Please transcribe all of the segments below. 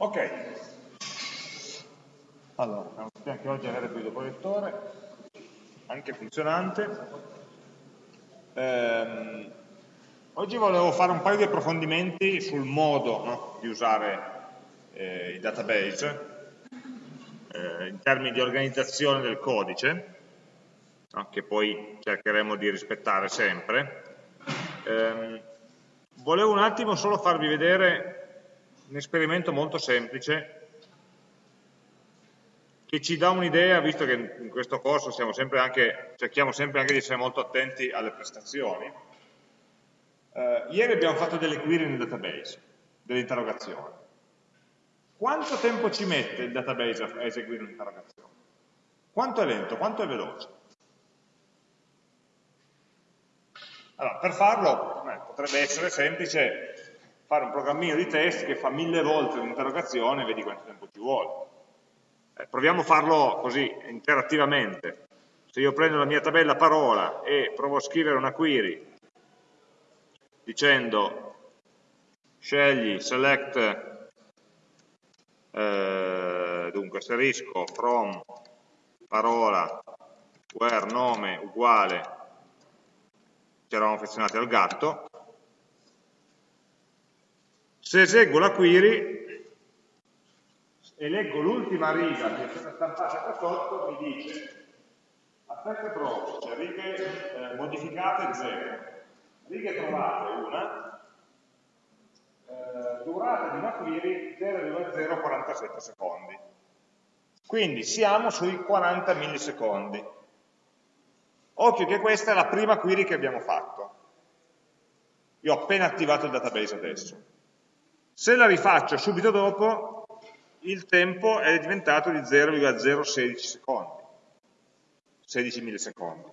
Ok. Allora, anche oggi avere il proiettore, anche funzionante. Ehm, oggi volevo fare un paio di approfondimenti sul modo no, di usare eh, il database eh, in termini di organizzazione del codice, no, che poi cercheremo di rispettare sempre. Ehm, volevo un attimo solo farvi vedere un esperimento molto semplice che ci dà un'idea, visto che in questo corso sempre anche, cerchiamo sempre anche di essere molto attenti alle prestazioni. Eh, ieri abbiamo fatto delle query nel database, delle interrogazioni. Quanto tempo ci mette il database a eseguire un'interrogazione? Quanto è lento, quanto è veloce? Allora, per farlo eh, potrebbe essere semplice fare un programmino di test che fa mille volte un'interrogazione e vedi quanto tempo ci vuole. Eh, proviamo a farlo così, interattivamente. Se io prendo la mia tabella parola e provo a scrivere una query dicendo scegli, select, eh, dunque asterisco, from, parola, where, nome, uguale, ci eravamo affezionati al gatto, se eseguo la query e leggo l'ultima riga che è stata stampata qua sotto, mi dice aspetta provo, cioè righe eh, modificate 0, righe trovate una, eh, durata di una query 0,047 secondi. Quindi siamo sui 40 millisecondi. Occhio che questa è la prima query che abbiamo fatto. Io ho appena attivato il database adesso. Se la rifaccio subito dopo, il tempo è diventato di 0,016 secondi, 16 millisecondi.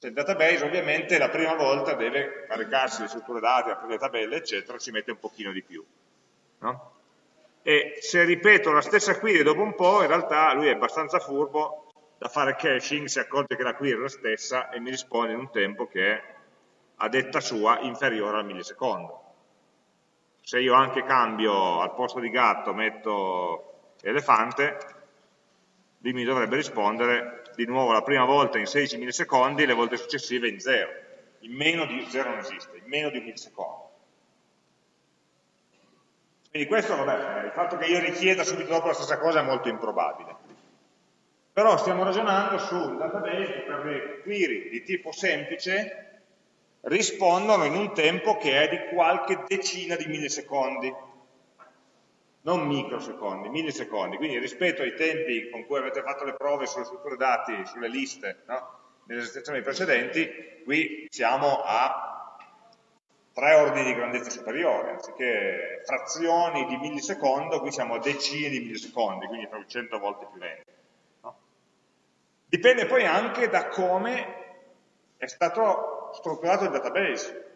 Cioè il database ovviamente la prima volta deve caricarsi le strutture dati, aprire le tabelle, eccetera, ci mette un pochino di più. No? E se ripeto la stessa query dopo un po', in realtà lui è abbastanza furbo da fare caching, si accorge che la query è la stessa e mi risponde in un tempo che è, a detta sua, inferiore al millisecondo se io anche cambio al posto di gatto metto elefante, lui mi dovrebbe rispondere di nuovo la prima volta in 16 millisecondi, le volte successive in 0. In meno di 0 non esiste, in meno di un millisecondo. Quindi questo, vabbè, il fatto che io richieda subito dopo la stessa cosa è molto improbabile. Però stiamo ragionando su un database che per le query di tipo semplice rispondono in un tempo che è di qualche decina di millisecondi, non microsecondi, millisecondi. Quindi rispetto ai tempi con cui avete fatto le prove sulle strutture dati, sulle liste, no? nelle esercitazioni precedenti, qui siamo a tre ordini di grandezza superiore, anziché frazioni di millisecondo, qui siamo a decine di millisecondi, quindi tra 100 volte più lenti. No? Dipende poi anche da come è stato strutturato il database.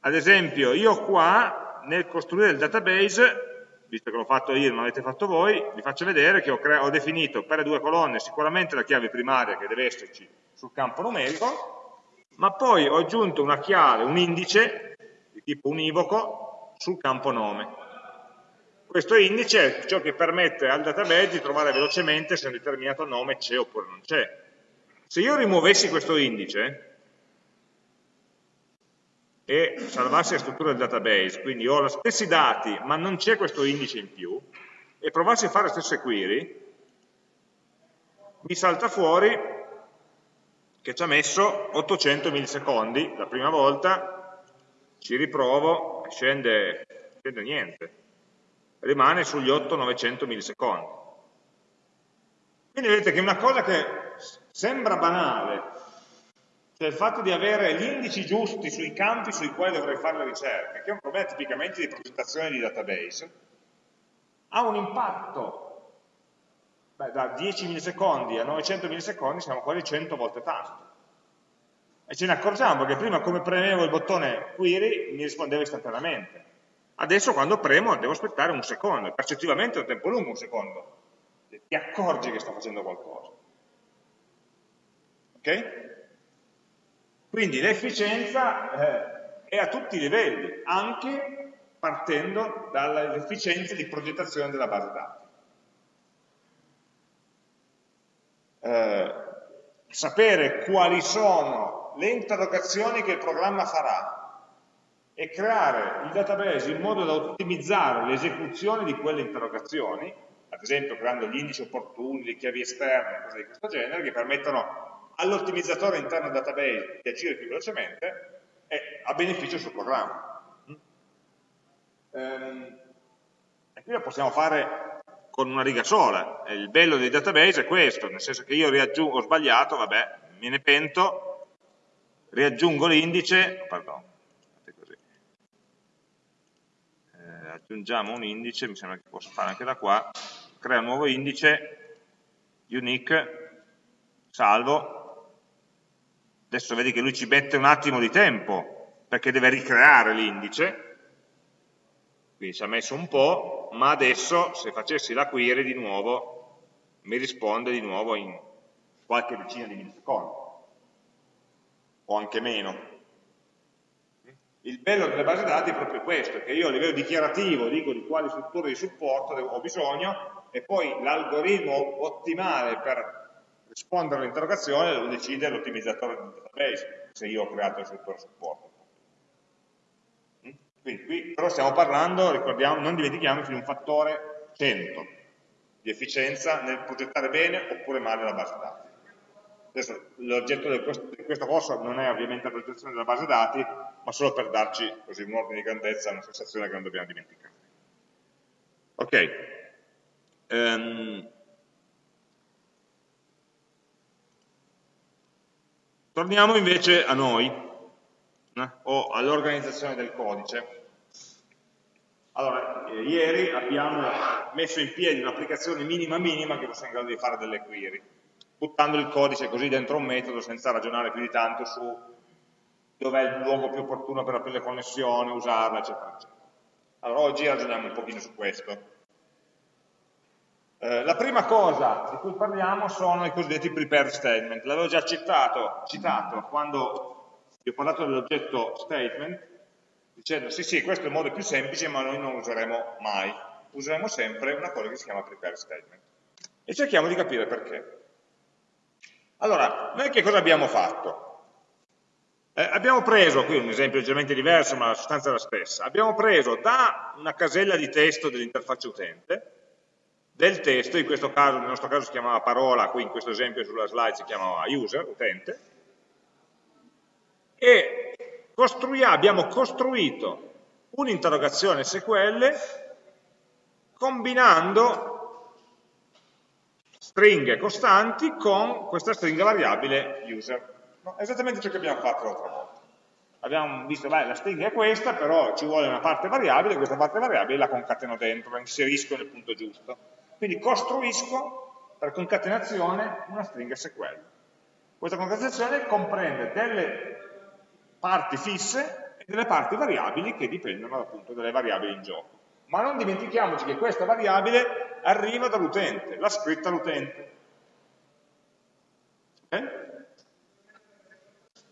Ad esempio, io qua, nel costruire il database, visto che l'ho fatto io e non l'avete fatto voi, vi faccio vedere che ho, ho, definito per le due colonne sicuramente la chiave primaria che deve esserci sul campo numerico, ma poi ho aggiunto una chiave, un indice di tipo univoco sul campo nome. Questo indice è ciò che permette al database di trovare velocemente se un determinato nome c'è oppure non c'è. Se io rimuovessi questo indice e salvassi la struttura del database, quindi ho gli stessi dati ma non c'è questo indice in più, e provassi a fare le stesse query, mi salta fuori che ci ha messo 800 millisecondi la prima volta, ci riprovo, scende, scende niente, rimane sugli 800-900 millisecondi. Quindi vedete che una cosa che sembra banale, cioè il fatto di avere gli indici giusti sui campi sui quali dovrei fare le ricerche, che è un problema tipicamente di progettazione di database, ha un impatto. Beh, da 10 millisecondi a 900 millisecondi siamo quasi 100 volte tasto. E ce ne accorgiamo perché prima come premevo il bottone query mi rispondeva istantaneamente. Adesso quando premo devo aspettare un secondo, percettivamente è un tempo lungo un secondo. Ti accorgi che sto facendo qualcosa. Ok? Quindi l'efficienza eh, è a tutti i livelli, anche partendo dalle efficienze di progettazione della base dati. Eh, sapere quali sono le interrogazioni che il programma farà e creare il database in modo da ottimizzare l'esecuzione di quelle interrogazioni, ad esempio creando gli indici opportuni, le chiavi esterne, cose di questo genere, che permettono all'ottimizzatore interno database di agire più velocemente e a beneficio suo programma. Ehm, e qui lo possiamo fare con una riga sola. Il bello dei database è questo, nel senso che io ho sbagliato, vabbè, me ne pento, riaggiungo l'indice, pardon, aggiungiamo un indice, mi sembra che posso fare anche da qua, crea un nuovo indice, unique, salvo, adesso vedi che lui ci mette un attimo di tempo, perché deve ricreare l'indice, quindi ci ha messo un po', ma adesso se facessi la query di nuovo, mi risponde di nuovo in qualche decina di millisecondi, o anche meno, il bello delle basi dati è proprio questo, che io a livello dichiarativo dico di quali strutture di supporto ho bisogno e poi l'algoritmo ottimale per rispondere all'interrogazione lo decide l'ottimizzatore del database, se io ho creato struttura di supporto. Mm? Quindi qui però stiamo parlando, ricordiamo, non dimentichiamoci di un fattore 100 di efficienza nel progettare bene oppure male la base dati. Adesso l'oggetto di questo corso non è ovviamente la progettazione della base dati, ma solo per darci così un ordine di grandezza, una sensazione che non dobbiamo dimenticare. Ok. Um, torniamo invece a noi, eh, o all'organizzazione del codice. Allora, eh, ieri abbiamo messo in piedi un'applicazione minima minima che fosse in grado di fare delle query, buttando il codice così dentro un metodo senza ragionare più di tanto su dov'è il luogo più opportuno per aprire le connessioni, usarla, eccetera, eccetera. Allora oggi ragioniamo un pochino su questo. Eh, la prima cosa di cui parliamo sono i cosiddetti prepare statement. L'avevo già citato, citato quando vi ho parlato dell'oggetto statement, dicendo sì sì, questo è il modo più semplice, ma noi non useremo mai. Useremo sempre una cosa che si chiama prepare statement. E cerchiamo di capire perché. Allora, noi che cosa abbiamo fatto? Eh, abbiamo preso, qui un esempio leggermente diverso ma la sostanza è la stessa, abbiamo preso da una casella di testo dell'interfaccia utente, del testo, in questo caso, nel nostro caso si chiamava parola, qui in questo esempio sulla slide si chiamava user, utente, e abbiamo costruito un'interrogazione SQL combinando stringhe costanti con questa stringa variabile user. No, esattamente ciò che abbiamo fatto l'altra volta. Abbiamo visto, beh, la stringa è questa, però ci vuole una parte variabile, questa parte variabile la concateno dentro, la inserisco nel punto giusto. Quindi costruisco per concatenazione una stringa SQL. Questa concatenazione comprende delle parti fisse e delle parti variabili che dipendono appunto dalle variabili in gioco. Ma non dimentichiamoci che questa variabile arriva dall'utente, l'ha scritta l'utente. Okay?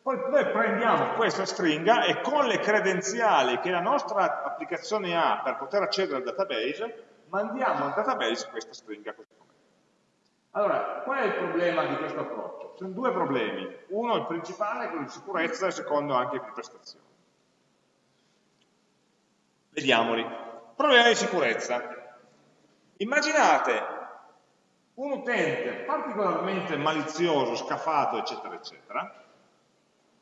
Poi noi prendiamo questa stringa e con le credenziali che la nostra applicazione ha per poter accedere al database, mandiamo al database questa stringa così Allora, qual è il problema di questo approccio? Ci sono due problemi. Uno, il principale, quello di sicurezza, e il secondo anche di prestazione. Vediamoli. Problema di sicurezza. Immaginate un utente particolarmente malizioso, scafato, eccetera, eccetera,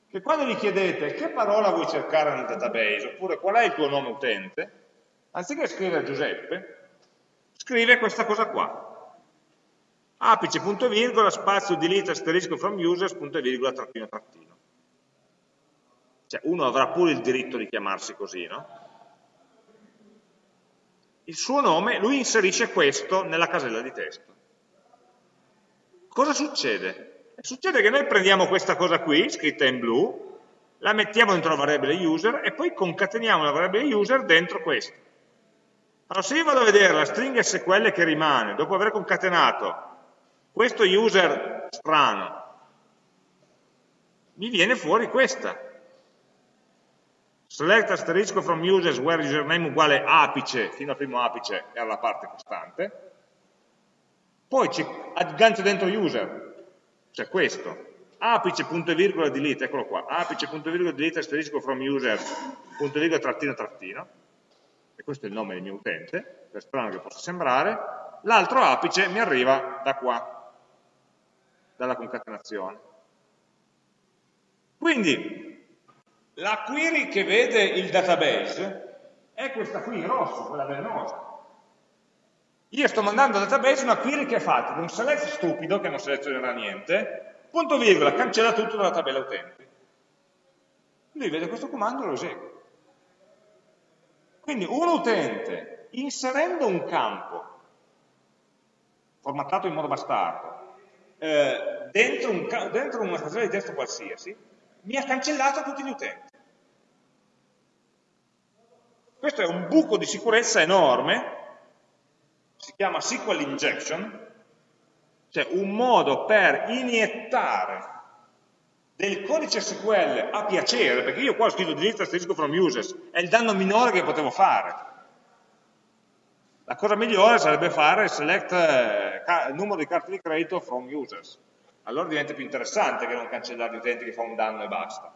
che quando gli chiedete che parola vuoi cercare nel database, oppure qual è il tuo nome utente, anziché scrivere Giuseppe, scrive questa cosa qua. Apice, punto virgola, spazio, delete, asterisco from users, punto virgola, trattino, trattino. Cioè, uno avrà pure il diritto di chiamarsi così, no? Il suo nome, lui inserisce questo nella casella di testo. Cosa succede? Succede che noi prendiamo questa cosa qui, scritta in blu, la mettiamo dentro la variabile user e poi concateniamo la variabile user dentro questa. Allora se io vado a vedere la stringa SQL che rimane, dopo aver concatenato questo user strano, mi viene fuori questa. select asterisco from users where username uguale apice, fino al primo apice era la parte costante, poi ci aggancio dentro user, cioè questo, apice punto e virgola delete, eccolo qua, apice punto e virgola delete asterisco from user punto e virgola trattino trattino, e questo è il nome del mio utente, per strano che possa sembrare, l'altro apice mi arriva da qua, dalla concatenazione. Quindi, la query che vede il database è questa qui in rosso, quella velenosa. Io sto mandando al database una query che è fatta da un select stupido, che non selezionerà niente, punto virgola, cancella tutto dalla tabella utenti. Lui vede questo comando e lo esegue. Quindi un utente, inserendo un campo, formattato in modo bastardo, eh, dentro, un, dentro una stazione di testo qualsiasi, mi ha cancellato tutti gli utenti. Questo è un buco di sicurezza enorme, si chiama SQL injection, cioè un modo per iniettare del codice SQL a piacere, perché io qua ho scritto delete asterisco from users, è il danno minore che potevo fare. La cosa migliore sarebbe fare select eh, numero di carte di credito from users. Allora diventa più interessante che non cancellare gli utenti che fa un danno e basta.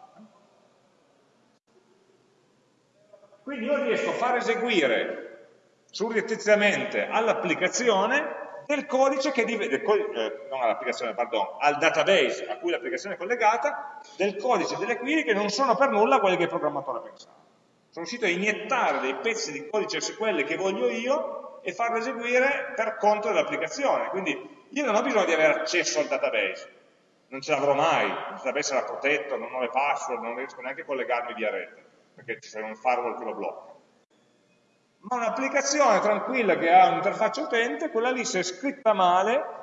Quindi io riesco a far eseguire surrettiziamente all'applicazione del codice che diventa, eh, non all'applicazione, pardon, al database a cui l'applicazione è collegata, del codice delle query che non sono per nulla quelli che il programmatore pensava. Sono riuscito a iniettare dei pezzi di codice SQL che voglio io e farlo eseguire per conto dell'applicazione. Quindi io non ho bisogno di avere accesso al database, non ce l'avrò mai, il database sarà protetto, non ho le password, non riesco neanche a collegarmi via rete, perché c'è un firewall che lo blocca ma un'applicazione tranquilla che ha un'interfaccia utente, quella lì se è scritta male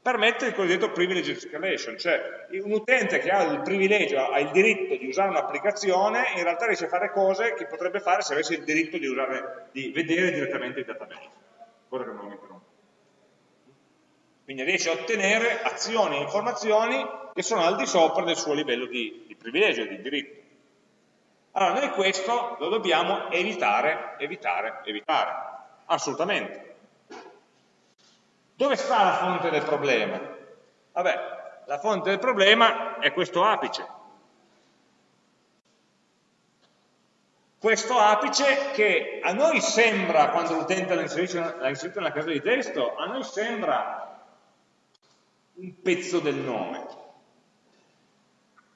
permette il cosiddetto privilege escalation, cioè un utente che ha il privilegio, ha il diritto di usare un'applicazione, in realtà riesce a fare cose che potrebbe fare se avesse il diritto di, usare, di vedere direttamente il database, cosa che non. Quindi riesce a ottenere azioni e informazioni che sono al di sopra del suo livello di, di privilegio, di diritto. Allora noi questo lo dobbiamo evitare, evitare, evitare, assolutamente. Dove sta la fonte del problema? Vabbè, la fonte del problema è questo apice. Questo apice che a noi sembra, quando l'utente l'ha inserito nella casa di testo, a noi sembra un pezzo del nome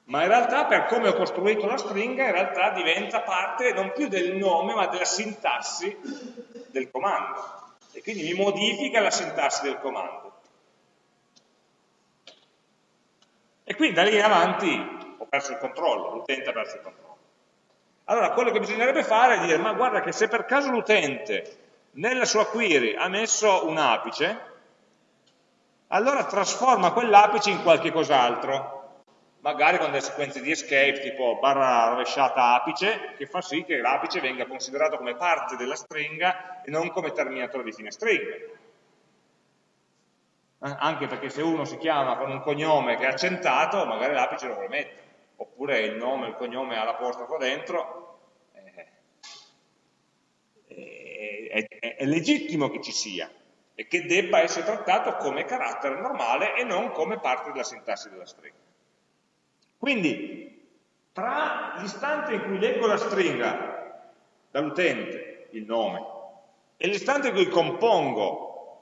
ma in realtà per come ho costruito la stringa in realtà diventa parte non più del nome ma della sintassi del comando. E quindi mi modifica la sintassi del comando. E quindi da lì in avanti ho perso il controllo, l'utente ha perso il controllo. Allora quello che bisognerebbe fare è dire ma guarda che se per caso l'utente nella sua query ha messo un apice allora trasforma quell'apice in qualche cos'altro magari con delle sequenze di escape tipo barra rovesciata apice, che fa sì che l'apice venga considerato come parte della stringa e non come terminatore di fine stringa. Eh, anche perché se uno si chiama con un cognome che è accentato, magari l'apice lo vuole mettere, oppure il nome, il cognome ha l'apostrofo dentro, eh, è, è, è legittimo che ci sia e che debba essere trattato come carattere normale e non come parte della sintassi della stringa. Quindi, tra l'istante in cui leggo la stringa dall'utente, il nome, e l'istante in cui compongo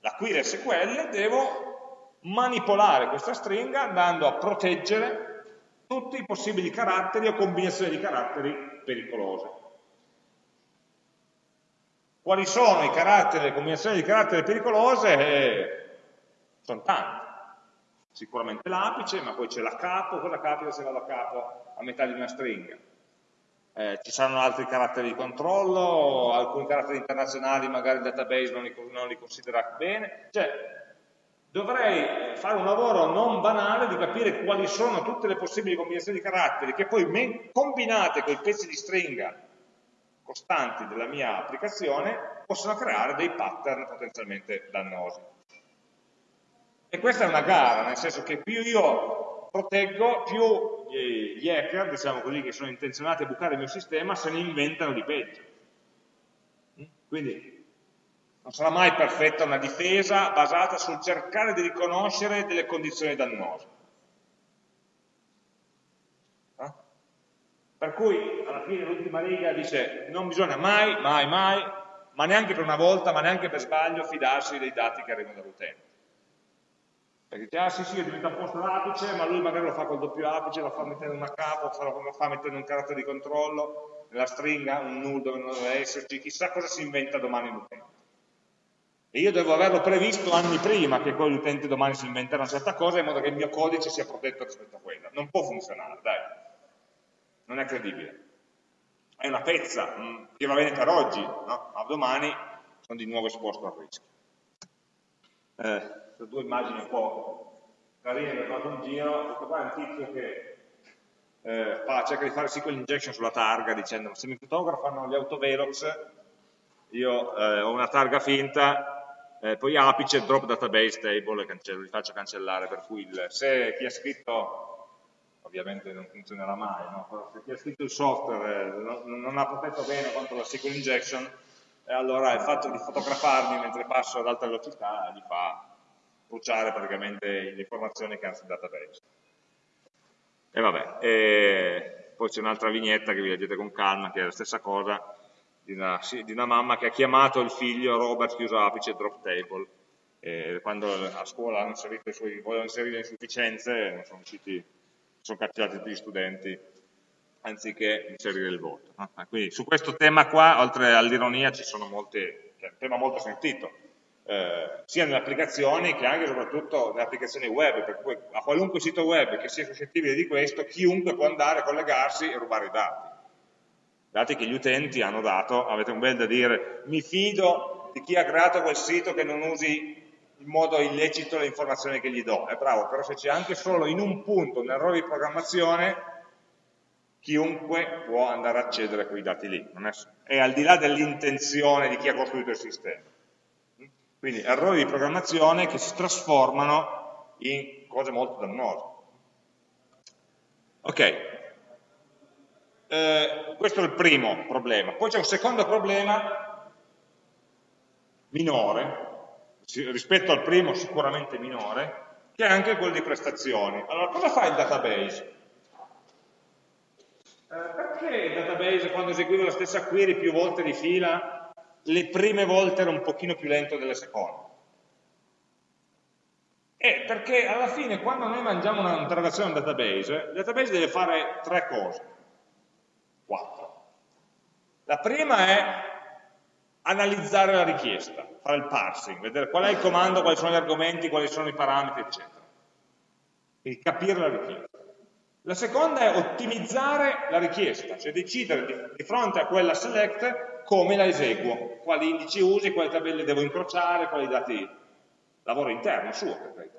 la query SQL, devo manipolare questa stringa andando a proteggere tutti i possibili caratteri o combinazioni di caratteri pericolose. Quali sono i caratteri, le combinazioni di caratteri pericolose? Eh, sono tanti sicuramente l'apice, ma poi c'è la capo, cosa capita se vado a capo a metà di una stringa? Eh, ci saranno altri caratteri di controllo, alcuni caratteri internazionali magari il database non li, non li considera bene, cioè dovrei fare un lavoro non banale di capire quali sono tutte le possibili combinazioni di caratteri che poi combinate con i pezzi di stringa costanti della mia applicazione possono creare dei pattern potenzialmente dannosi. E questa è una gara, nel senso che più io proteggo, più gli hacker, diciamo così, che sono intenzionati a bucare il mio sistema, se ne inventano di peggio. Quindi non sarà mai perfetta una difesa basata sul cercare di riconoscere delle condizioni dannose. Eh? Per cui alla fine l'ultima riga dice non bisogna mai, mai, mai, ma neanche per una volta, ma neanche per sbaglio, fidarsi dei dati che arrivano dall'utente. Perché dice, ah sì sì, diventa un posto l'apice, ma lui magari lo fa col doppio apice, lo fa mettendo una capo, lo fa mettendo un carattere di controllo, nella stringa, un null dove non deve esserci, chissà cosa si inventa domani l'utente. E io devo averlo previsto anni prima che poi l'utente domani si inventerà una certa cosa in modo che il mio codice sia protetto rispetto a quella. Non può funzionare, dai. Non è credibile. È una pezza, mm, che va bene per oggi, no? ma domani sono di nuovo esposto al rischio. Eh, sono due immagini un po' carine che ho fatto un giro, questo qua è un tizio che eh, fa, cerca di fare SQL injection sulla targa dicendo se mi fotografano gli autovelox io eh, ho una targa finta eh, poi apice drop database table e cancello, li faccio cancellare per cui il, se chi ha scritto ovviamente non funzionerà mai no? se chi ha scritto il software eh, non, non, ha protetto bene contro la SQL injection eh, allora il fatto di fotografarmi mentre passo ad alta velocità gli fa bruciare praticamente le informazioni che hanno sul database. E vabbè, e poi c'è un'altra vignetta che vi leggete con calma, che è la stessa cosa, di una, di una mamma che ha chiamato il figlio Robert chiuso apice drop table. E quando a scuola hanno inserito i suoi, volevano inserire le insufficienze, sono riusciti, sono catturati tutti gli studenti, anziché inserire il voto. No? Quindi su questo tema qua, oltre all'ironia, ci sono molte, cioè, è un tema molto sentito, eh, sia nelle applicazioni che anche e soprattutto nelle applicazioni web, per cui a qualunque sito web che sia suscettibile di questo, chiunque può andare collegarsi e rubare i dati. Dati che gli utenti hanno dato, avete un bel da dire, mi fido di chi ha creato quel sito che non usi in modo illecito le informazioni che gli do. È bravo, però se c'è anche solo in un punto un errore di programmazione, chiunque può andare a accedere a quei dati lì. È, è al di là dell'intenzione di chi ha costruito il sistema. Quindi errori di programmazione che si trasformano in cose molto dannose. Ok, eh, questo è il primo problema. Poi c'è un secondo problema minore, rispetto al primo sicuramente minore, che è anche quello di prestazioni. Allora, cosa fa il database? Eh, perché il database quando eseguiva la stessa query più volte di fila le prime volte era un pochino più lento delle seconde. E perché alla fine quando noi mangiamo un'interrogazione a un database, il database deve fare tre cose, quattro. La prima è analizzare la richiesta, fare il parsing, vedere qual è il comando, quali sono gli argomenti, quali sono i parametri, eccetera. Quindi capire la richiesta. La seconda è ottimizzare la richiesta, cioè decidere di, di fronte a quella select come la eseguo, quali indici usi, quali tabelle devo incrociare, quali dati, lavoro interno suo per carità.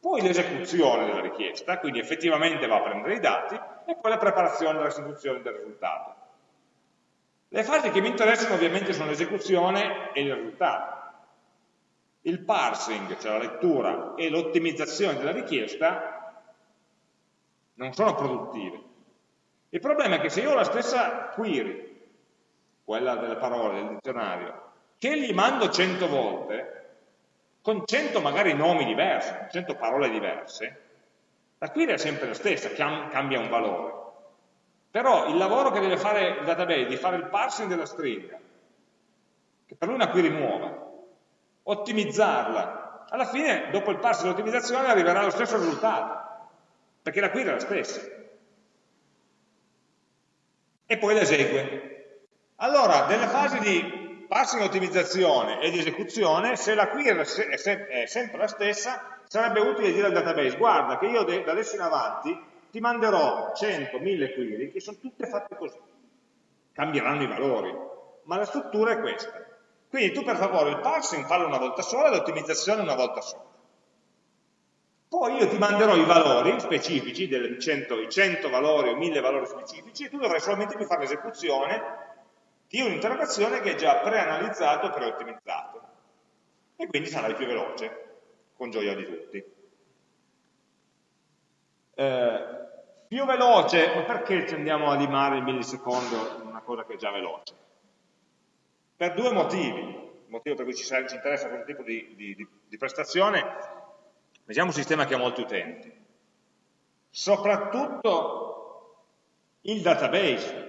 Poi l'esecuzione della richiesta, quindi effettivamente va a prendere i dati, e poi la preparazione e la restituzione del risultato. Le fasi che mi interessano ovviamente sono l'esecuzione e il risultato. Il parsing, cioè la lettura, e l'ottimizzazione della richiesta non sono produttive. Il problema è che se io ho la stessa query quella delle parole del dizionario, che gli mando 100 volte, con 100 magari nomi diversi, 100 parole diverse, la query è sempre la stessa, cambia un valore. Però il lavoro che deve fare il database di fare il parsing della stringa, che per lui è una query nuova, ottimizzarla, alla fine dopo il parsing e l'ottimizzazione arriverà allo stesso risultato, perché la query è la stessa. E poi la esegue. Allora, nelle fasi di passing ottimizzazione e di esecuzione, se la query è sempre la stessa, sarebbe utile dire al database, guarda che io da adesso in avanti ti manderò 100, 1000 query che sono tutte fatte così. Cambieranno i valori, ma la struttura è questa. Quindi tu per favore il parsing fallo una volta sola e l'ottimizzazione una volta sola. Poi io ti manderò i valori specifici, 100, i 100 valori o 1000 valori specifici, e tu dovrai solamente più fare l'esecuzione di un'interrogazione che è già preanalizzato e preottimizzato e quindi sarai più veloce, con gioia di tutti. Eh, più veloce, ma perché andiamo a limare il millisecondo in una cosa che è già veloce? Per due motivi. Il motivo per cui ci, ci interessa questo tipo di, di, di prestazione, vediamo un sistema che ha molti utenti. Soprattutto il database,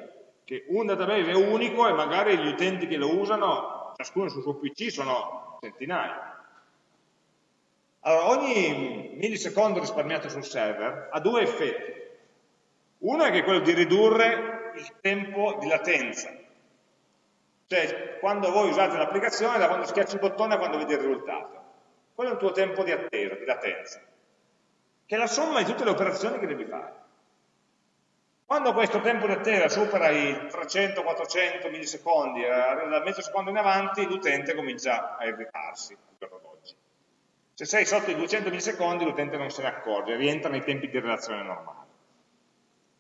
che un database è unico e magari gli utenti che lo usano, ciascuno sul suo PC, sono centinaia. Allora, ogni millisecondo risparmiato sul server ha due effetti. Uno è che è quello di ridurre il tempo di latenza. Cioè, quando voi usate l'applicazione, da quando schiacci il bottone a quando vedi il risultato. Quello è il tuo tempo di attesa, di latenza, che è la somma di tutte le operazioni che devi fare. Quando questo tempo di attesa supera i 300-400 millisecondi, eh, da mezzo secondo in avanti, l'utente comincia a irritarsi al giorno d'oggi. Se sei sotto i 200 millisecondi l'utente non se ne accorge, rientra nei tempi di relazione normale.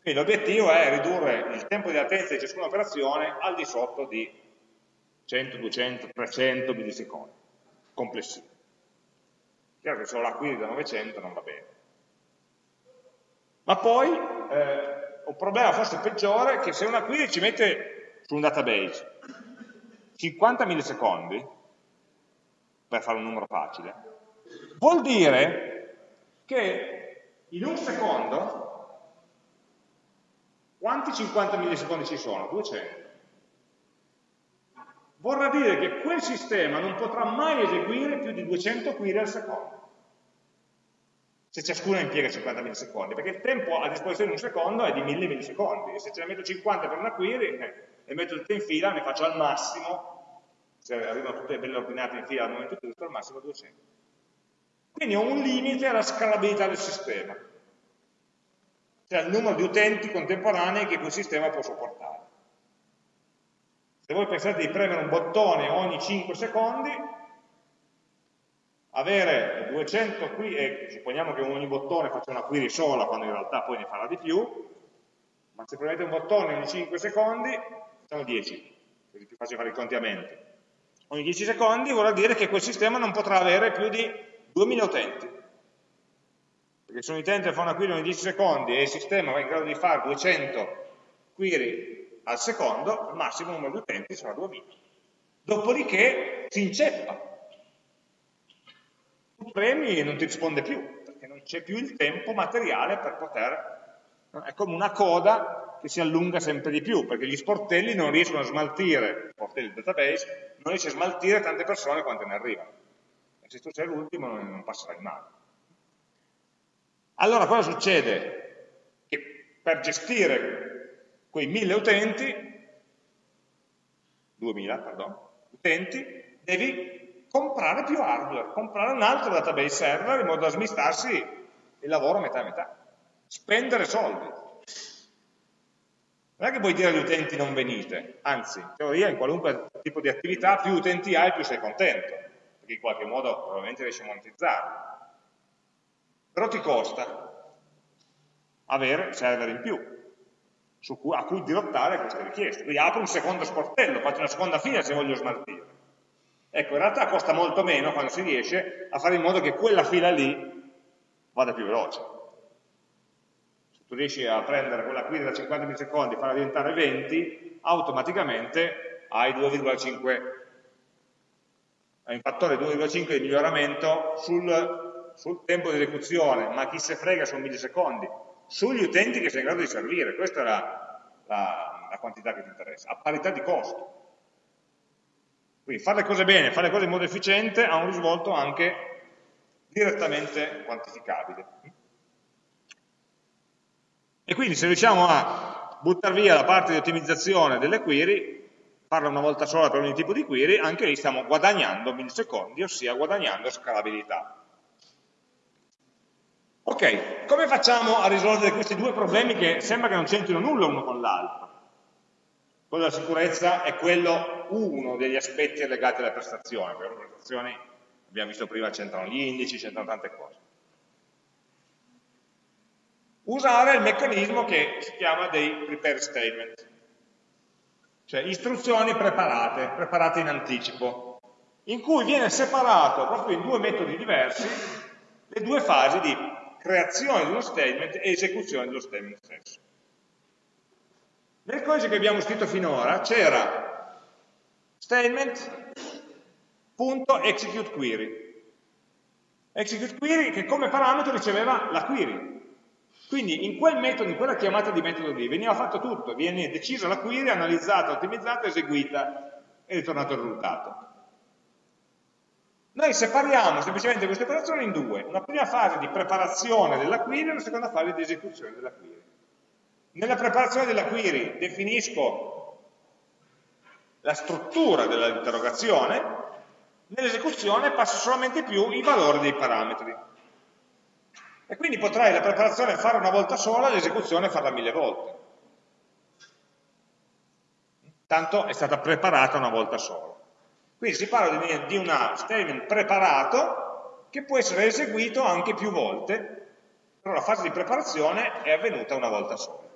Quindi l'obiettivo è ridurre il tempo di latenza di ciascuna operazione al di sotto di 100, 200, 300 millisecondi complessivi. Chiaro che se ho la query da 900 non va bene. Ma poi eh, un problema forse peggiore che se una query ci mette su un database 50 millisecondi, per fare un numero facile, vuol dire che in un secondo quanti 50 millisecondi ci sono? 200. Vorrà dire che quel sistema non potrà mai eseguire più di 200 query al secondo se ciascuna impiega 50 millisecondi, perché il tempo a disposizione di un secondo è di 1000 millisecondi, e se ce ne metto 50 per una query, eh, le metto tutte in fila, ne faccio al massimo, se arrivano tutte belle ordinate in fila al momento giusto, al massimo 200. Quindi ho un limite alla scalabilità del sistema, cioè il numero di utenti contemporanei che quel sistema può sopportare. Se voi pensate di premere un bottone ogni 5 secondi, avere 200 qui, e supponiamo che ogni bottone faccia una query sola, quando in realtà poi ne farà di più, ma se premete un bottone ogni 5 secondi, facciamo 10, così è più facile fare i contiamenti. Ogni 10 secondi vorrà dire che quel sistema non potrà avere più di 2000 utenti. Perché se un utente fa una query ogni 10 secondi e il sistema va in grado di fare 200 query al secondo, il massimo numero di utenti sarà 2000. Dopodiché si inceppa, tu premi e non ti risponde più, perché non c'è più il tempo materiale per poter... È come una coda che si allunga sempre di più, perché gli sportelli non riescono a smaltire, sportelli del database, non riesce a smaltire tante persone quante ne arrivano. E se tu sei l'ultimo non, non passerai mai. Allora cosa succede? Che per gestire quei mille utenti, 2000, perdono, utenti, devi comprare più hardware, comprare un altro database server in modo da smistarsi il lavoro metà e metà, spendere soldi. Non è che puoi dire agli utenti non venite, anzi, in teoria in qualunque tipo di attività più utenti hai più sei contento, perché in qualche modo probabilmente riesci a monetizzarli. Però ti costa avere server in più a cui dirottare queste richieste. Quindi apro un secondo sportello, faccio una seconda fila se voglio smaltire. Ecco, in realtà costa molto meno quando si riesce a fare in modo che quella fila lì vada più veloce. Se tu riesci a prendere quella query da 50 millisecondi e farla diventare 20, automaticamente hai 2,5 hai un fattore 2,5 di miglioramento sul, sul, tempo di esecuzione, ma chi se frega sono millisecondi, sugli utenti che sei in grado di servire, questa è la, la, la quantità che ti interessa, a parità di costo. Quindi fare le cose bene, fare le cose in modo efficiente ha un risvolto anche direttamente quantificabile. E quindi se riusciamo a buttare via la parte di ottimizzazione delle query, farla una volta sola per ogni tipo di query, anche lì stiamo guadagnando millisecondi, ossia guadagnando scalabilità. Ok, come facciamo a risolvere questi due problemi che sembra che non c'entrino nulla uno con l'altro? Quello della sicurezza è quello uno degli aspetti legati alle prestazioni, perché le prestazioni, abbiamo visto prima, c'entrano gli indici, c'entrano tante cose. Usare il meccanismo che si chiama dei prepare statement, cioè istruzioni preparate, preparate in anticipo, in cui viene separato proprio in due metodi diversi le due fasi di creazione di uno statement e esecuzione dello statement stesso. Nel codice che abbiamo scritto finora c'era statement.executeQuery. Execute query che come parametro riceveva la query. Quindi in quel metodo, in quella chiamata di metodo lì, veniva fatto tutto, viene decisa la query, analizzata, ottimizzata, eseguita e ritornato il risultato. Noi separiamo semplicemente queste operazioni in due, una prima fase di preparazione della query e una seconda fase di esecuzione della query. Nella preparazione della query definisco la struttura dell'interrogazione, nell'esecuzione passo solamente più i valori dei parametri. E quindi potrai la preparazione fare una volta sola, l'esecuzione farla mille volte. Tanto è stata preparata una volta sola. Quindi si parla di un statement preparato che può essere eseguito anche più volte, però la fase di preparazione è avvenuta una volta sola.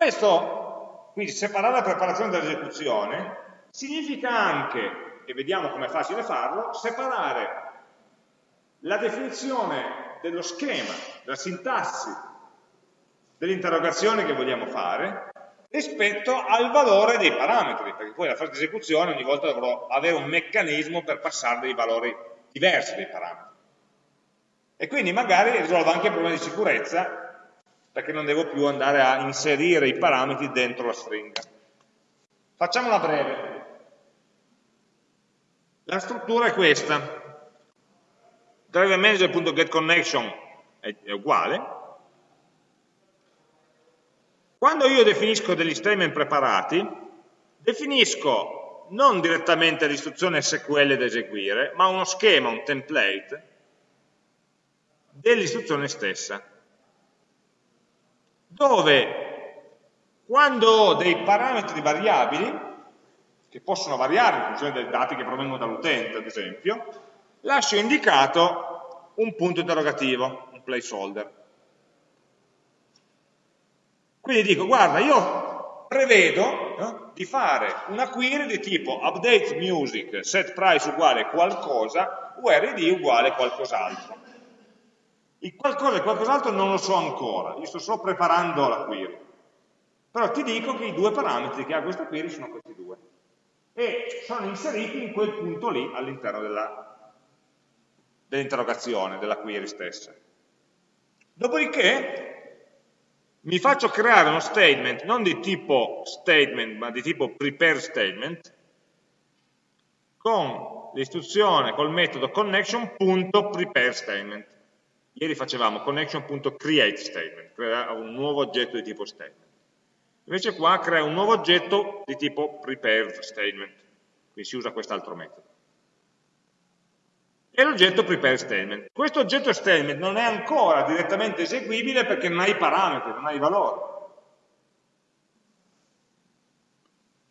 Questo, quindi separare la preparazione dall'esecuzione, significa anche, e vediamo come è facile farlo, separare la definizione dello schema, della sintassi dell'interrogazione che vogliamo fare rispetto al valore dei parametri, perché poi la fase di esecuzione ogni volta dovrò avere un meccanismo per passare dei valori diversi dei parametri. E quindi magari risolvo anche il problema di sicurezza perché non devo più andare a inserire i parametri dentro la stringa. Facciamola breve. La struttura è questa. Driver manager.getConnection è, è uguale. Quando io definisco degli statement preparati, definisco non direttamente l'istruzione SQL da eseguire, ma uno schema, un template dell'istruzione stessa dove quando ho dei parametri variabili, che possono variare in funzione dei dati che provengono dall'utente, ad esempio, lascio indicato un punto interrogativo, un placeholder. Quindi dico, guarda, io prevedo no, di fare una query di tipo update music set price uguale qualcosa, id uguale qualcos'altro. Il qualcosa e qualcos'altro non lo so ancora, io sto solo preparando la query. Però ti dico che i due parametri che ha questa query sono questi due. E sono inseriti in quel punto lì all'interno dell'interrogazione, dell della query stessa. Dopodiché mi faccio creare uno statement non di tipo statement, ma di tipo prepare statement, con l'istruzione, col metodo connection.prepareStatement. Ieri facevamo connection.createStatement, crea un nuovo oggetto di tipo statement. Invece qua crea un nuovo oggetto di tipo preparedStatement, quindi si usa quest'altro metodo. E l'oggetto prepareStatement. Questo oggetto statement non è ancora direttamente eseguibile perché non ha i parametri, non ha i valori.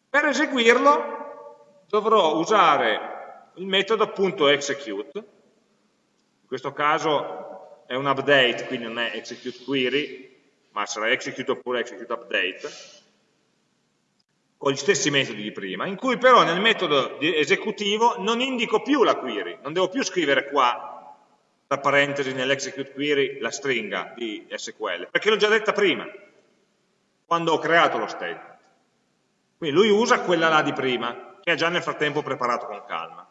Per eseguirlo dovrò usare il metodo .execute, in questo caso è un update, quindi non è execute query, ma sarà execute oppure execute update, con gli stessi metodi di prima, in cui però nel metodo esecutivo non indico più la query, non devo più scrivere qua, tra parentesi, nell'execute query, la stringa di SQL, perché l'ho già detta prima, quando ho creato lo statement. Quindi lui usa quella là di prima, che ha già nel frattempo preparato con calma.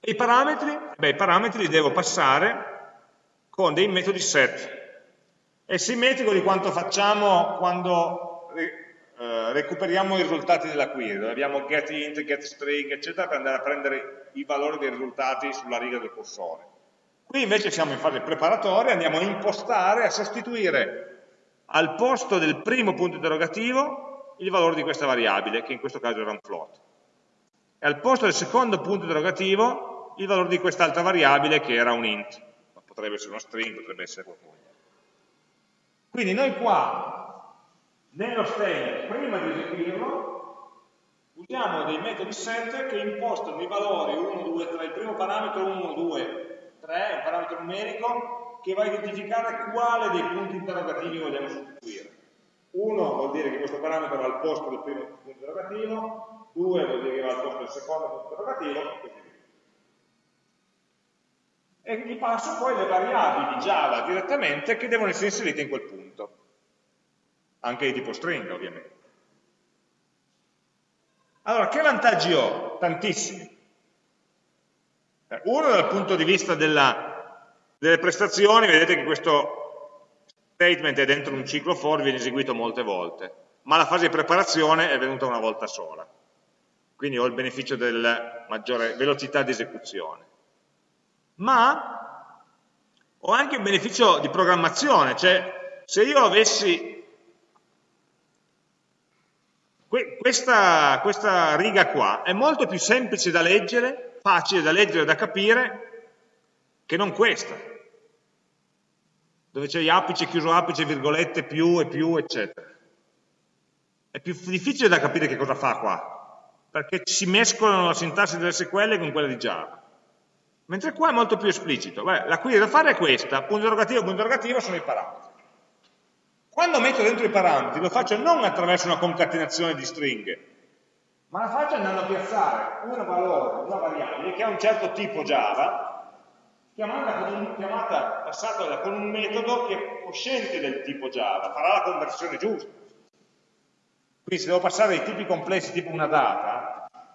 E i parametri? Beh, i parametri li devo passare con dei metodi set. È simmetrico di quanto facciamo quando eh, recuperiamo i risultati della query, dove abbiamo getInt, getString, eccetera, per andare a prendere i valori dei risultati sulla riga del cursore. Qui invece siamo in fase preparatoria, andiamo a impostare, a sostituire al posto del primo punto interrogativo il valore di questa variabile, che in questo caso era un float. E al posto del secondo punto interrogativo il valore di quest'altra variabile che era un int potrebbe essere uno string, potrebbe essere qualcosa. Quindi noi qua, nello statement, prima di eseguirlo, usiamo dei metodi set che impostano i valori 1, 2, 3, il primo parametro 1, 2, 3, un parametro numerico, che va a identificare quale dei punti interrogativi vogliamo sostituire. 1 vuol dire che questo parametro va al posto del primo punto interrogativo, 2 vuol dire che va al posto del secondo punto interrogativo, e così. E gli passo poi le variabili Java direttamente che devono essere inserite in quel punto, anche di tipo stringa ovviamente. Allora, che vantaggi ho? Tantissimi. Uno dal punto di vista della, delle prestazioni, vedete che questo statement è dentro un ciclo for, viene eseguito molte volte, ma la fase di preparazione è venuta una volta sola. Quindi ho il beneficio della maggiore velocità di esecuzione. Ma ho anche un beneficio di programmazione, cioè se io avessi questa, questa riga qua è molto più semplice da leggere, facile da leggere e da capire, che non questa, dove c'è gli apice, chiuso apice, virgolette, più e più, eccetera. È più difficile da capire che cosa fa qua, perché si mescolano la sintassi delle SQL con quella di Java. Mentre qua è molto più esplicito. Beh, la query da fare è questa, punto interrogativo, punto interrogativo sono i parametri. Quando metto dentro i parametri lo faccio non attraverso una concatenazione di stringhe, ma la faccio andando a piazzare un valore, una variabile che ha un certo tipo Java, chiamata, chiamata passata con un metodo che è cosciente del tipo Java, farà la conversione giusta. Quindi se devo passare dei tipi complessi tipo una data,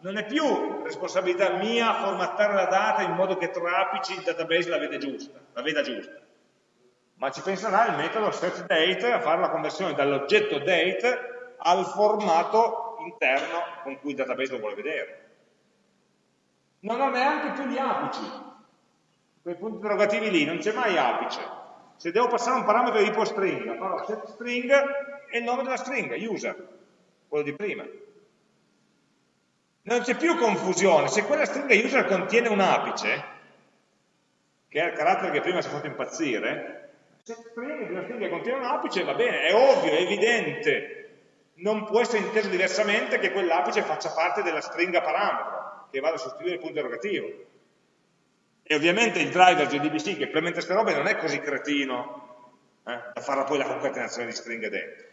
non è più responsabilità mia formattare la data in modo che trapici il database la veda giusta. La veda giusta ma ci penserà il metodo setDate a fare la conversione dall'oggetto date al formato interno con cui il database lo vuole vedere. Non ha neanche più gli apici, quei punti interrogativi lì, non c'è mai apice. Se devo passare un parametro di tipo string, farò setString e il nome della stringa, user, quello di prima. Non c'è più confusione, se quella stringa user contiene un apice, che è il carattere che prima si è fatto impazzire, se string di una stringa contiene un apice va bene, è ovvio, è evidente, non può essere inteso diversamente che quell'apice faccia parte della stringa parametro, che vada a sostituire il punto interrogativo. E ovviamente il driver JDBC che implementa queste robe non è così cretino eh, da fare poi la concatenazione di stringhe dentro.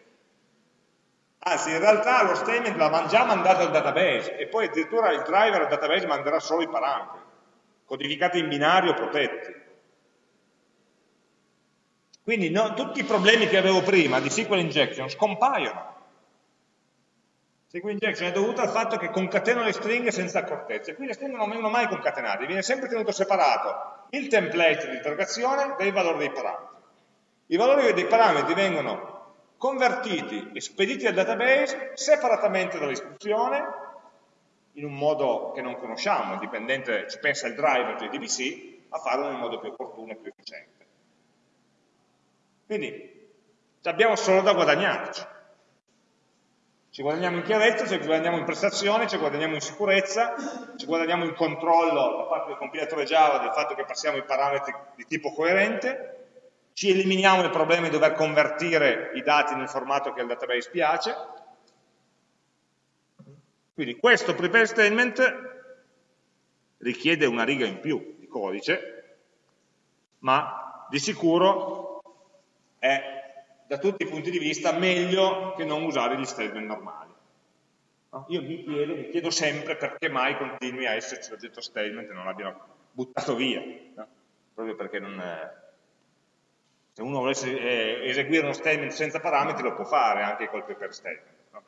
Anzi, in realtà lo statement l'ha già mandato al database e poi addirittura il driver al database manderà solo i parametri, codificati in binario protetti. Quindi no, tutti i problemi che avevo prima di SQL injection scompaiono. SQL injection è dovuto al fatto che concateno le stringhe senza accortezze. Qui le stringhe non vengono mai concatenate, viene sempre tenuto separato il template di interrogazione dai valori dei parametri. I valori dei parametri vengono convertiti e spediti al database separatamente dall'istruzione, in un modo che non conosciamo, dipendente, ci pensa il driver JDBC, a farlo un modo più opportuno e più efficiente. Quindi abbiamo solo da guadagnarci. Ci guadagniamo in chiarezza, ci guadagniamo in prestazione, ci guadagniamo in sicurezza, ci guadagniamo in controllo da parte del compilatore Java del fatto che passiamo i parametri di tipo coerente, ci eliminiamo il problema di dover convertire i dati nel formato che al database piace. Quindi questo prepare statement richiede una riga in più di codice, ma di sicuro è da tutti i punti di vista meglio che non usare gli statement normali. No? Io mi chiedo, mi chiedo, sempre perché mai continui a esserci l'oggetto statement e non l'abbiano buttato via, no? proprio perché non, se uno volesse eh, eseguire uno statement senza parametri lo può fare anche col prepare statement. No?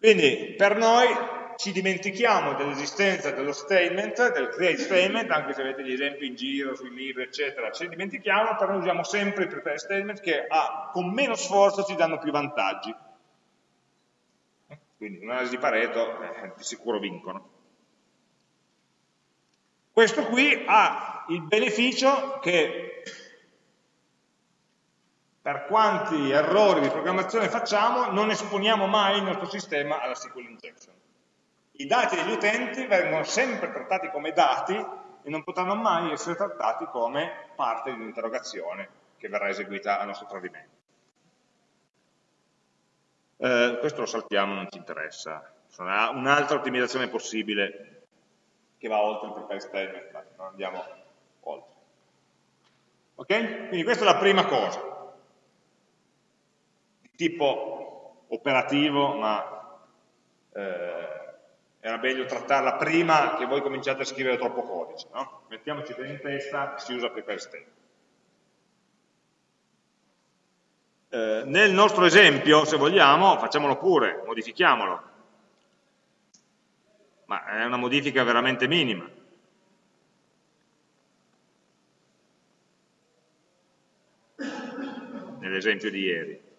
Quindi per noi ci dimentichiamo dell'esistenza dello statement, del create statement, anche se avete gli esempi in giro, sui libri, eccetera, ce ne dimentichiamo, però usiamo sempre il prepare statement che ha, con meno sforzo ci danno più vantaggi. Quindi un'analisi di Pareto eh, di sicuro vincono. Questo qui ha il beneficio che per quanti errori di programmazione facciamo non esponiamo mai il nostro sistema alla SQL injection i dati degli utenti vengono sempre trattati come dati e non potranno mai essere trattati come parte di un'interrogazione che verrà eseguita a nostro tradimento. Eh, questo lo saltiamo, non ci interessa. Sarà un'altra ottimizzazione possibile che va oltre il prepare statement, non andiamo oltre. Ok? Quindi questa è la prima cosa, tipo operativo, ma eh, era meglio trattarla prima che voi cominciate a scrivere troppo codice, no? Mettiamoci bene in testa si usa prepare statement. Eh, nel nostro esempio, se vogliamo, facciamolo pure, modifichiamolo, ma è una modifica veramente minima. Nell'esempio di ieri.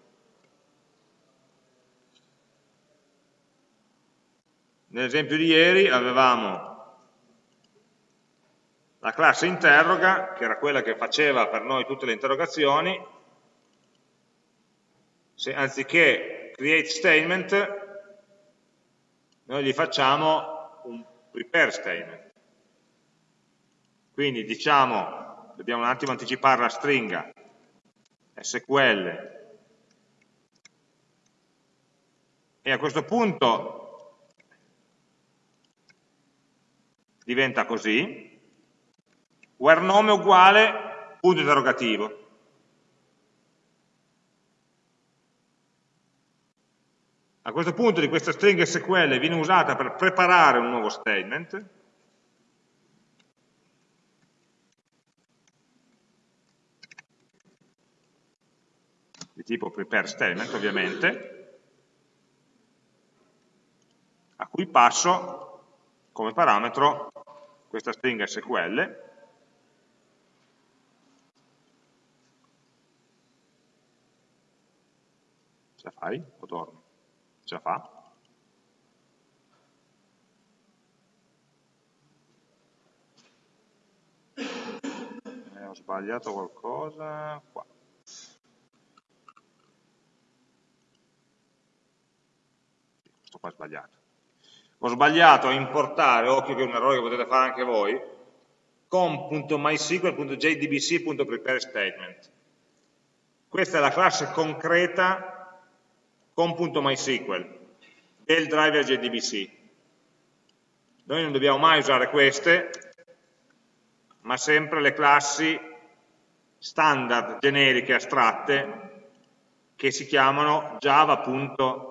Nell'esempio di ieri avevamo la classe interroga, che era quella che faceva per noi tutte le interrogazioni, se anziché create statement, noi gli facciamo un prepare statement. Quindi diciamo, dobbiamo un attimo anticipare la stringa, SQL, e a questo punto diventa così, where nome uguale punto interrogativo. A questo punto di questa stringa SQL viene usata per preparare un nuovo statement, di tipo prepare statement ovviamente, a cui passo come parametro questa stringa SQL ce la fai o dormi? ce la fa? Eh, ho sbagliato qualcosa qua questo qua è sbagliato ho sbagliato a importare, occhio che è un errore che potete fare anche voi, com.mysql.jdbc.prepareStatement. Questa è la classe concreta com.mysql del driver JDBC. Noi non dobbiamo mai usare queste, ma sempre le classi standard, generiche, astratte, che si chiamano java.mysql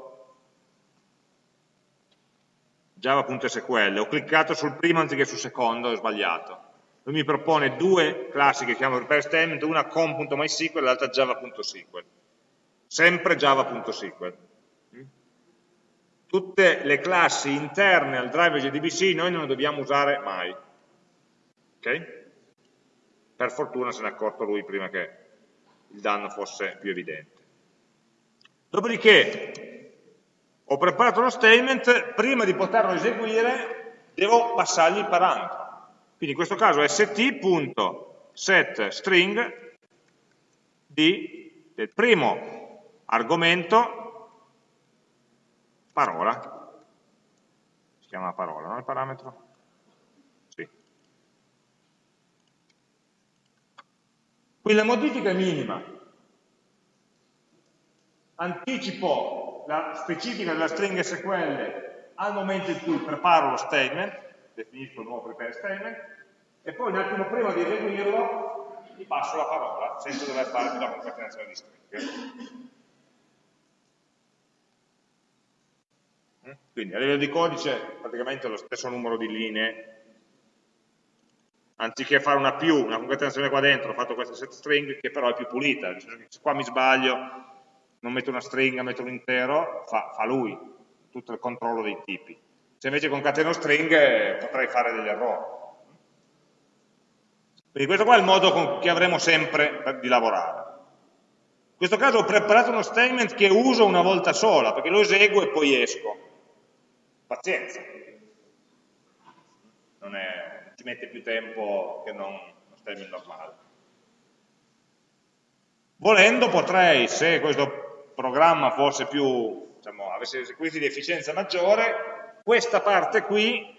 java.sql, ho cliccato sul primo anziché sul secondo, ho sbagliato. Lui mi propone due classi che chiamo prepare statement, una com.mysql e l'altra java.sql. Sempre java.sql. Tutte le classi interne al driver JDBC noi non le dobbiamo usare mai. Ok? Per fortuna se ne è accorto lui prima che il danno fosse più evidente. Dopodiché, ho preparato lo statement, prima di poterlo eseguire devo passargli il parametro. Quindi in questo caso st.setString del primo argomento parola. Si chiama parola, no il parametro? Sì. Quindi la modifica è minima. Anticipo la specifica della stringa SQL al momento in cui preparo lo statement, definisco il nuovo prepare statement, e poi un attimo prima di eseguirlo gli passo la parola, senza dover fare più la concatenazione di stringhe. Mm? Quindi a livello di codice praticamente lo stesso numero di linee, anziché fare una più, una concatenazione qua dentro, ho fatto questa set string che però è più pulita, se qua mi sbaglio non metto una stringa, metto un intero, fa, fa lui tutto il controllo dei tipi. Se invece concateno stringhe potrei fare degli errori. Quindi questo qua è il modo che avremo sempre per, di lavorare. In questo caso ho preparato uno statement che uso una volta sola, perché lo eseguo e poi esco. Pazienza. Non è, ci mette più tempo che non uno statement normale. Volendo potrei, se questo programma fosse più, diciamo, avesse requisiti di efficienza maggiore, questa parte qui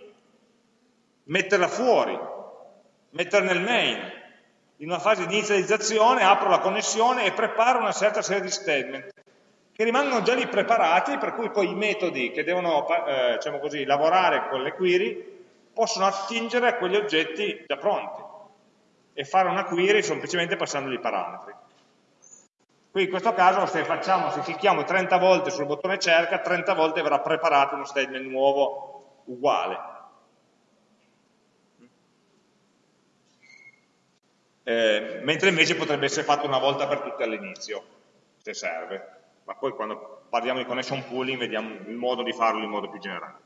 metterla fuori, metterla nel main. In una fase di inizializzazione apro la connessione e preparo una certa serie di statement che rimangono già lì preparati, per cui poi i metodi che devono eh, diciamo così, lavorare con le query possono attingere a quegli oggetti già pronti e fare una query semplicemente passandogli i parametri. Qui in questo caso se, facciamo, se clicchiamo 30 volte sul bottone cerca, 30 volte verrà preparato uno statement nuovo uguale. Eh, mentre invece potrebbe essere fatto una volta per tutte all'inizio, se serve. Ma poi quando parliamo di connection pooling vediamo il modo di farlo in modo più generale.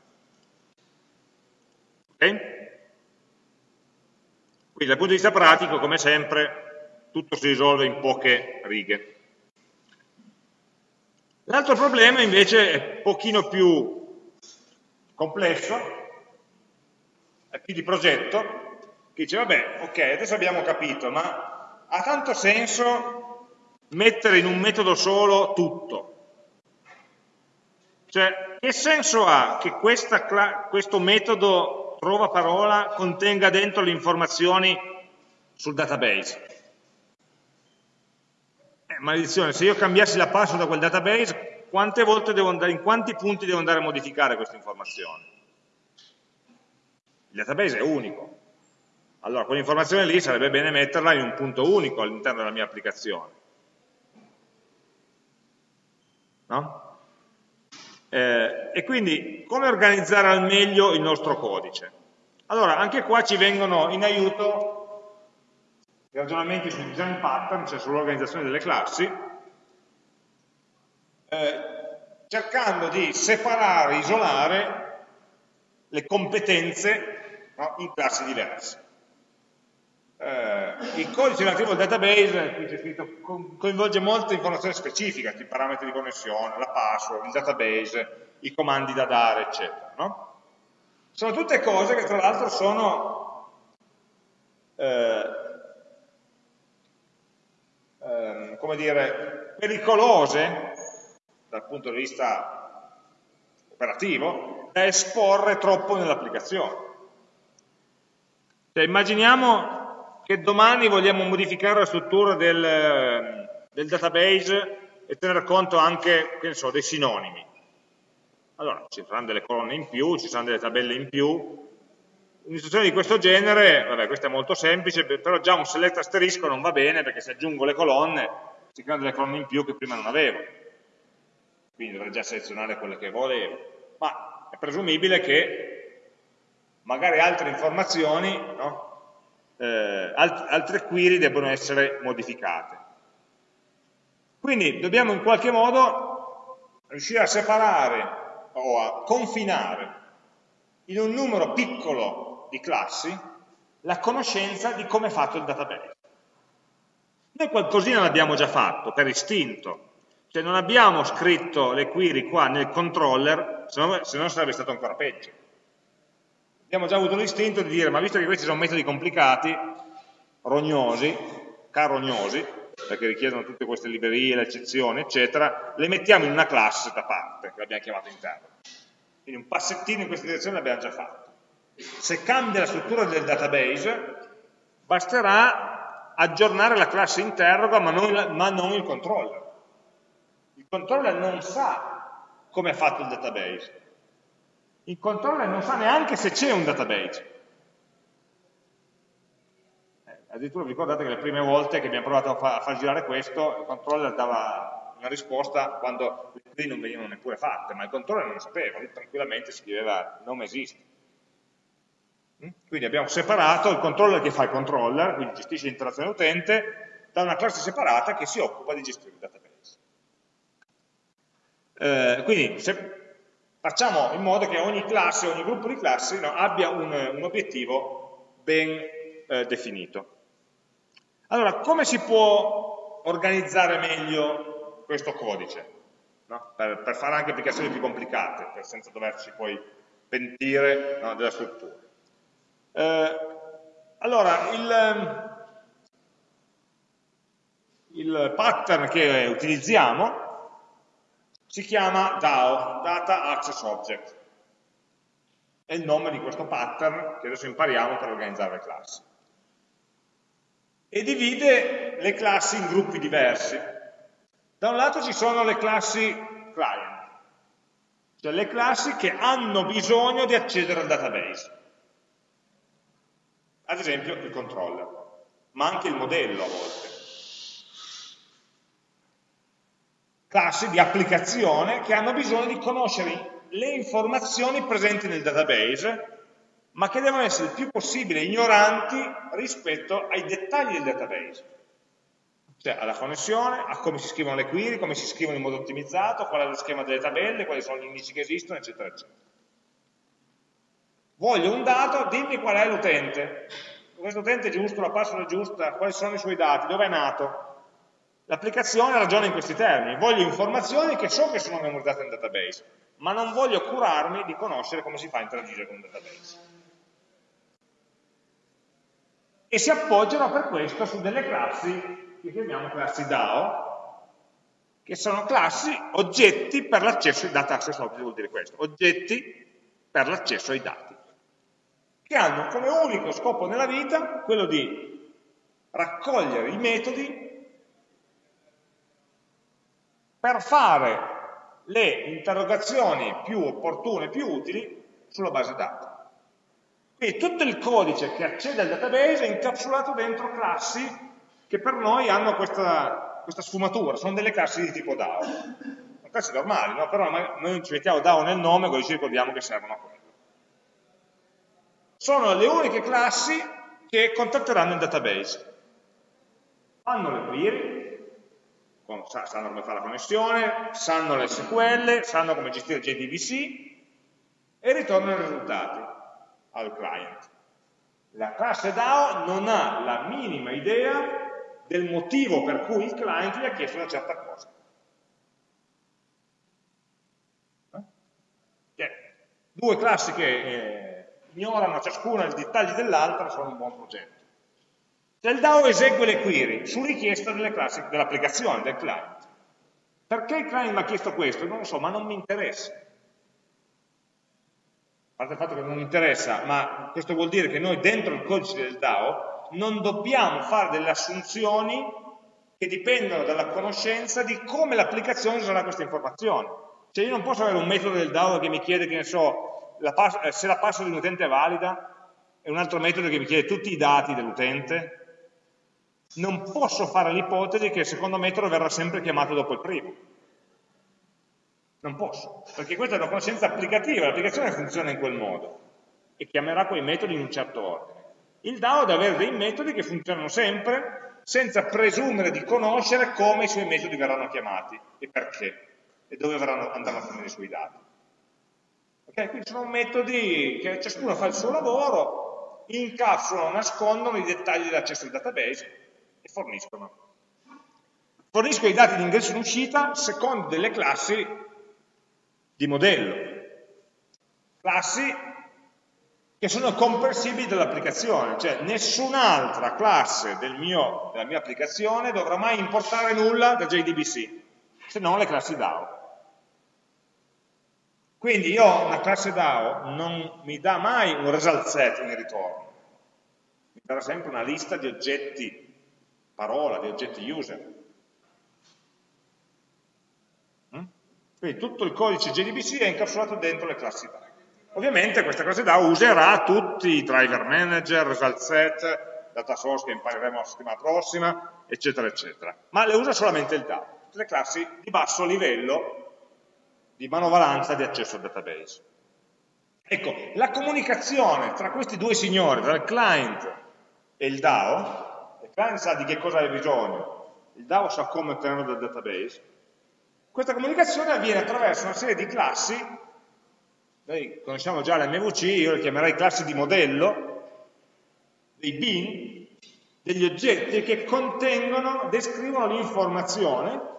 Ok? Quindi dal punto di vista pratico, come sempre, tutto si risolve in poche righe. L'altro problema invece è un pochino più complesso, è più di progetto, che dice, vabbè, ok, adesso abbiamo capito, ma ha tanto senso mettere in un metodo solo tutto? Cioè, che senso ha che questo metodo trova parola contenga dentro le informazioni sul database. Maledizione, se io cambiassi la password da quel database, quante volte devo andare, in quanti punti devo andare a modificare questa informazione? Il database è unico. Allora, quell'informazione lì sarebbe bene metterla in un punto unico all'interno della mia applicazione. No? Eh, e quindi come organizzare al meglio il nostro codice? Allora, anche qua ci vengono in aiuto i ragionamenti sul design pattern, cioè sull'organizzazione delle classi, eh, cercando di separare, isolare le competenze no, in classi diverse. Eh, il codice relativo al database, qui c'è scritto, coinvolge molte informazioni specifiche, i parametri di connessione, la password, il database, i comandi da dare, eccetera. No? Sono tutte cose che tra l'altro sono eh, eh, come dire, pericolose dal punto di vista operativo da esporre troppo nell'applicazione. Cioè, immaginiamo che domani vogliamo modificare la struttura del, del database e tener conto anche so, dei sinonimi. Allora, ci saranno delle colonne in più, ci saranno delle tabelle in più. Un'istruzione di questo genere, vabbè, questa è molto semplice, però già un select asterisco non va bene perché se aggiungo le colonne si creano delle colonne in più che prima non avevo. Quindi dovrei già selezionare quelle che volevo. Ma è presumibile che magari altre informazioni no? eh, alt altre query debbono essere modificate. Quindi dobbiamo in qualche modo riuscire a separare o a confinare in un numero piccolo di classi la conoscenza di come è fatto il database. Noi qualcosina l'abbiamo già fatto, per istinto, cioè non abbiamo scritto le query qua nel controller, se no, se no sarebbe stato ancora peggio abbiamo già avuto l'istinto di dire, ma visto che questi sono metodi complicati, rognosi, carognosi, perché richiedono tutte queste librerie, le eccezioni, eccetera, le mettiamo in una classe da parte, che l'abbiamo chiamata interno. Quindi un passettino in questa direzione l'abbiamo già fatto. Se cambia la struttura del database, basterà aggiornare la classe interroga, ma non, ma non il controller. Il controller non sa come è fatto il database, il controller non sa neanche se c'è un database. Eh, addirittura vi ricordate che le prime volte che abbiamo provato a, fa a far girare questo, il controller dava una risposta quando le query non venivano neppure fatte, ma il controller non lo sapeva, lui tranquillamente scriveva non esiste. Mm? Quindi abbiamo separato il controller che fa il controller, quindi gestisce l'interazione utente, da una classe separata che si occupa di gestire il database. Eh, quindi se, facciamo in modo che ogni classe, ogni gruppo di classi no, abbia un, un, obiettivo ben eh, definito. Allora, come si può organizzare meglio questo codice? No? Per, per, fare anche applicazioni più complicate, senza doverci poi pentire no, della struttura. Eh, allora, il, il pattern che utilizziamo si chiama DAO, Data Access Object. È il nome di questo pattern che adesso impariamo per organizzare le classi. E divide le classi in gruppi diversi. Da un lato ci sono le classi client, cioè le classi che hanno bisogno di accedere al database. Ad esempio il controller, ma anche il modello a volte. classi di applicazione che hanno bisogno di conoscere le informazioni presenti nel database, ma che devono essere il più possibile ignoranti rispetto ai dettagli del database. Cioè alla connessione, a come si scrivono le query, come si scrivono in modo ottimizzato, qual è lo schema delle tabelle, quali sono gli indici che esistono, eccetera, eccetera. Voglio un dato, dimmi qual è l'utente. Questo utente è giusto, la password è giusta, quali sono i suoi dati, dove è nato. L'applicazione ragiona in questi termini. Voglio informazioni che so che sono memorizzate nel database, ma non voglio curarmi di conoscere come si fa a interagire con un database. E si appoggiano per questo su delle classi che chiamiamo classi DAO, che sono classi oggetti per l'accesso ai dati, access object vuol dire questo, oggetti per l'accesso ai dati che hanno come unico scopo nella vita quello di raccogliere i metodi per fare le interrogazioni più opportune, più utili sulla base dati. Quindi tutto il codice che accede al database è incapsulato dentro classi che per noi hanno questa, questa sfumatura, sono delle classi di tipo DAO. Sono classi normali, no? però noi ci mettiamo DAO nel nome così ci ricordiamo che servono a quello sono le uniche classi che contatteranno il database. Fanno le query, sanno come fare la connessione, sanno le SQL, sanno come gestire JDBC e ritornano i risultati al client. La classe DAO non ha la minima idea del motivo per cui il client gli ha chiesto una certa cosa. Eh? Due classi che eh, ignorano ciascuna i dettagli dell'altra sono un buon progetto. Se il DAO esegue le query su richiesta dell'applicazione, del client. Perché il client mi ha chiesto questo? Non lo so, ma non mi interessa. A parte il fatto che non mi interessa, ma questo vuol dire che noi dentro il codice del DAO non dobbiamo fare delle assunzioni che dipendono dalla conoscenza di come l'applicazione userà queste informazioni. Cioè io non posso avere un metodo del DAO che mi chiede, che ne so, la eh, se la password di un utente è valida, è un altro metodo che mi chiede tutti i dati dell'utente, non posso fare l'ipotesi che il secondo metodo verrà sempre chiamato dopo il primo. Non posso, perché questa è una conoscenza applicativa, l'applicazione funziona in quel modo e chiamerà quei metodi in un certo ordine. Il DAO deve avere dei metodi che funzionano sempre senza presumere di conoscere come i suoi metodi verranno chiamati e perché e dove andranno a finire i suoi dati. Okay? Quindi sono metodi che ciascuno fa il suo lavoro, incapsulano, nascondono i dettagli dell'accesso al database e forniscono. Forniscono i dati di ingresso e uscita secondo delle classi di modello. Classi che sono comprensibili dall'applicazione, cioè nessun'altra classe del mio, della mia applicazione dovrà mai importare nulla da JDBC, se non le classi DAO. Quindi io una classe DAO non mi dà mai un result set in ritorno, mi darà sempre una lista di oggetti parola, di oggetti user. Mm? Quindi tutto il codice JDBC è incapsulato dentro le classi DAO. Ovviamente questa classe DAO userà tutti i driver manager, result set, data source che impareremo la settimana prossima, eccetera, eccetera. Ma le usa solamente il DAO, tutte le classi di basso livello di manovalanza di accesso al database. Ecco, la comunicazione tra questi due signori, tra il client e il DAO, il client sa di che cosa hai bisogno, il DAO sa come ottenerlo dal database, questa comunicazione avviene attraverso una serie di classi, noi conosciamo già l'MVC, io le chiamerei classi di modello, dei bin, degli oggetti che contengono, descrivono l'informazione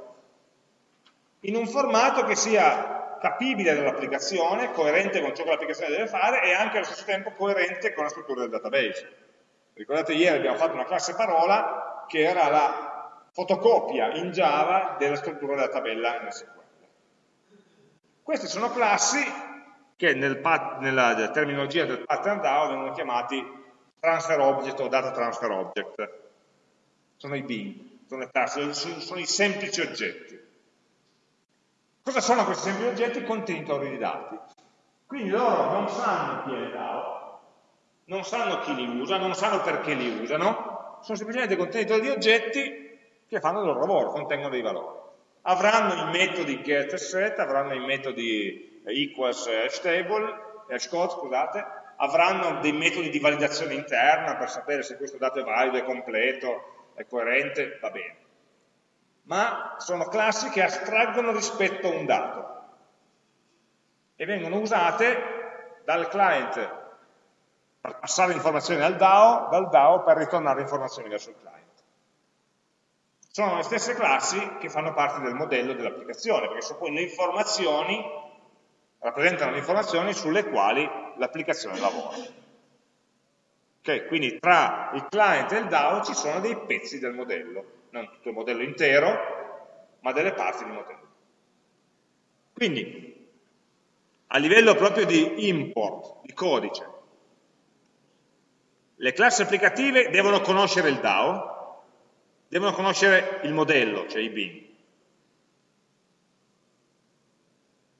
in un formato che sia capibile dall'applicazione, coerente con ciò che l'applicazione deve fare e anche allo stesso tempo coerente con la struttura del database. Ricordate ieri abbiamo fatto una classe parola che era la fotocopia in Java della struttura della tabella in SQL. Queste sono classi che nel nella terminologia del pattern DAO vengono chiamati transfer object o data transfer object. Sono i bin, sono, sono i semplici oggetti. Cosa sono questi semplici oggetti? Contenitori di dati. Quindi loro non sanno chi è il DAO, non sanno chi li usa, non sanno perché li usano, sono semplicemente contenitori di oggetti che fanno il loro lavoro, contengono dei valori. Avranno i metodi get e set, avranno i metodi equals hashtable, hashcode, scusate, avranno dei metodi di validazione interna per sapere se questo dato è valido, è completo, è coerente, va bene. Ma sono classi che astraggono rispetto a un dato e vengono usate dal client per passare informazioni al DAO, dal DAO per ritornare informazioni verso il client. Sono le stesse classi che fanno parte del modello dell'applicazione, perché sono poi le informazioni, rappresentano le informazioni sulle quali l'applicazione lavora. Okay, quindi tra il client e il DAO ci sono dei pezzi del modello, non tutto il modello intero, ma delle parti del modello. Quindi, a livello proprio di import, di codice, le classi applicative devono conoscere il DAO, devono conoscere il modello, cioè i bin.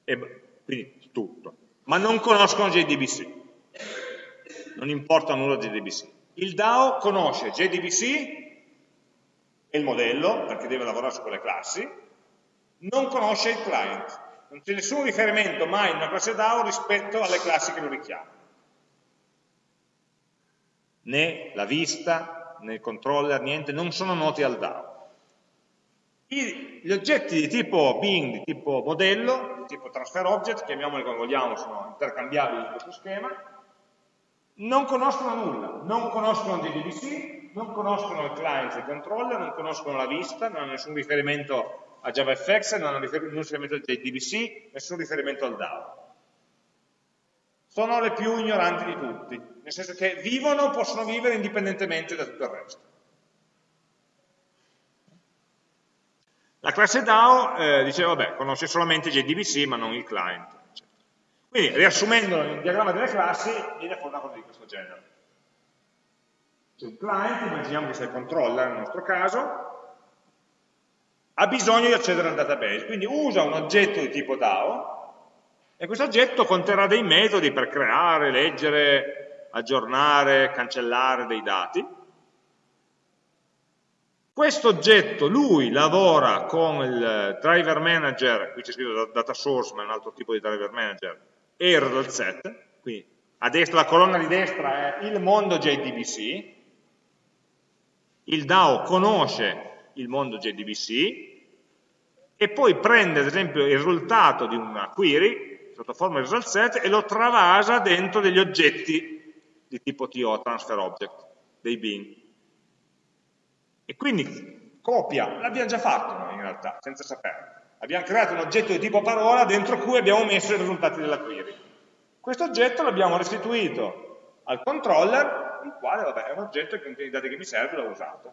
E, quindi tutto. Ma non conoscono JDBC. Non importa nulla JDBC. Il DAO conosce JDBC e il modello, perché deve lavorare su quelle classi, non conosce il client. Non c'è nessun riferimento mai in una classe DAO rispetto alle classi che lo richiamano né la vista, né il controller, niente, non sono noti al DAO. I, gli oggetti di tipo bin, di tipo modello, di tipo transfer object, chiamiamoli come vogliamo, sono intercambiabili in questo schema, non conoscono nulla, non conoscono JDBC, non conoscono il client e il controller, non conoscono la vista, non hanno nessun riferimento a JavaFX, non hanno nessun riferimento a JDBC, nessun riferimento al DAO. Sono le più ignoranti di tutti, nel senso che vivono, possono vivere indipendentemente da tutto il resto. La classe DAO eh, dice, vabbè, conosce solamente JDBC ma non il client. Quindi, riassumendolo nel diagramma delle classi, viene fuori una cosa di questo genere. C'è un client, immaginiamo che sia il controller nel nostro caso, ha bisogno di accedere al database, quindi usa un oggetto di tipo DAO e questo oggetto conterrà dei metodi per creare, leggere, aggiornare, cancellare dei dati. Questo oggetto, lui lavora con il driver manager, qui c'è scritto data source, ma è un altro tipo di driver manager, e result set, quindi a destra, la colonna di destra è il mondo JDBC, il DAO conosce il mondo JDBC e poi prende ad esempio il risultato di una query sotto forma di result set e lo travasa dentro degli oggetti di tipo TO, transfer object, dei bin. E quindi copia, l'abbiamo già fatto noi in realtà, senza saperlo. Abbiamo creato un oggetto di tipo parola dentro cui abbiamo messo i risultati della query. Questo oggetto l'abbiamo restituito al controller, il quale vabbè, è un oggetto che contiene i dati che mi serve e l'ho usato.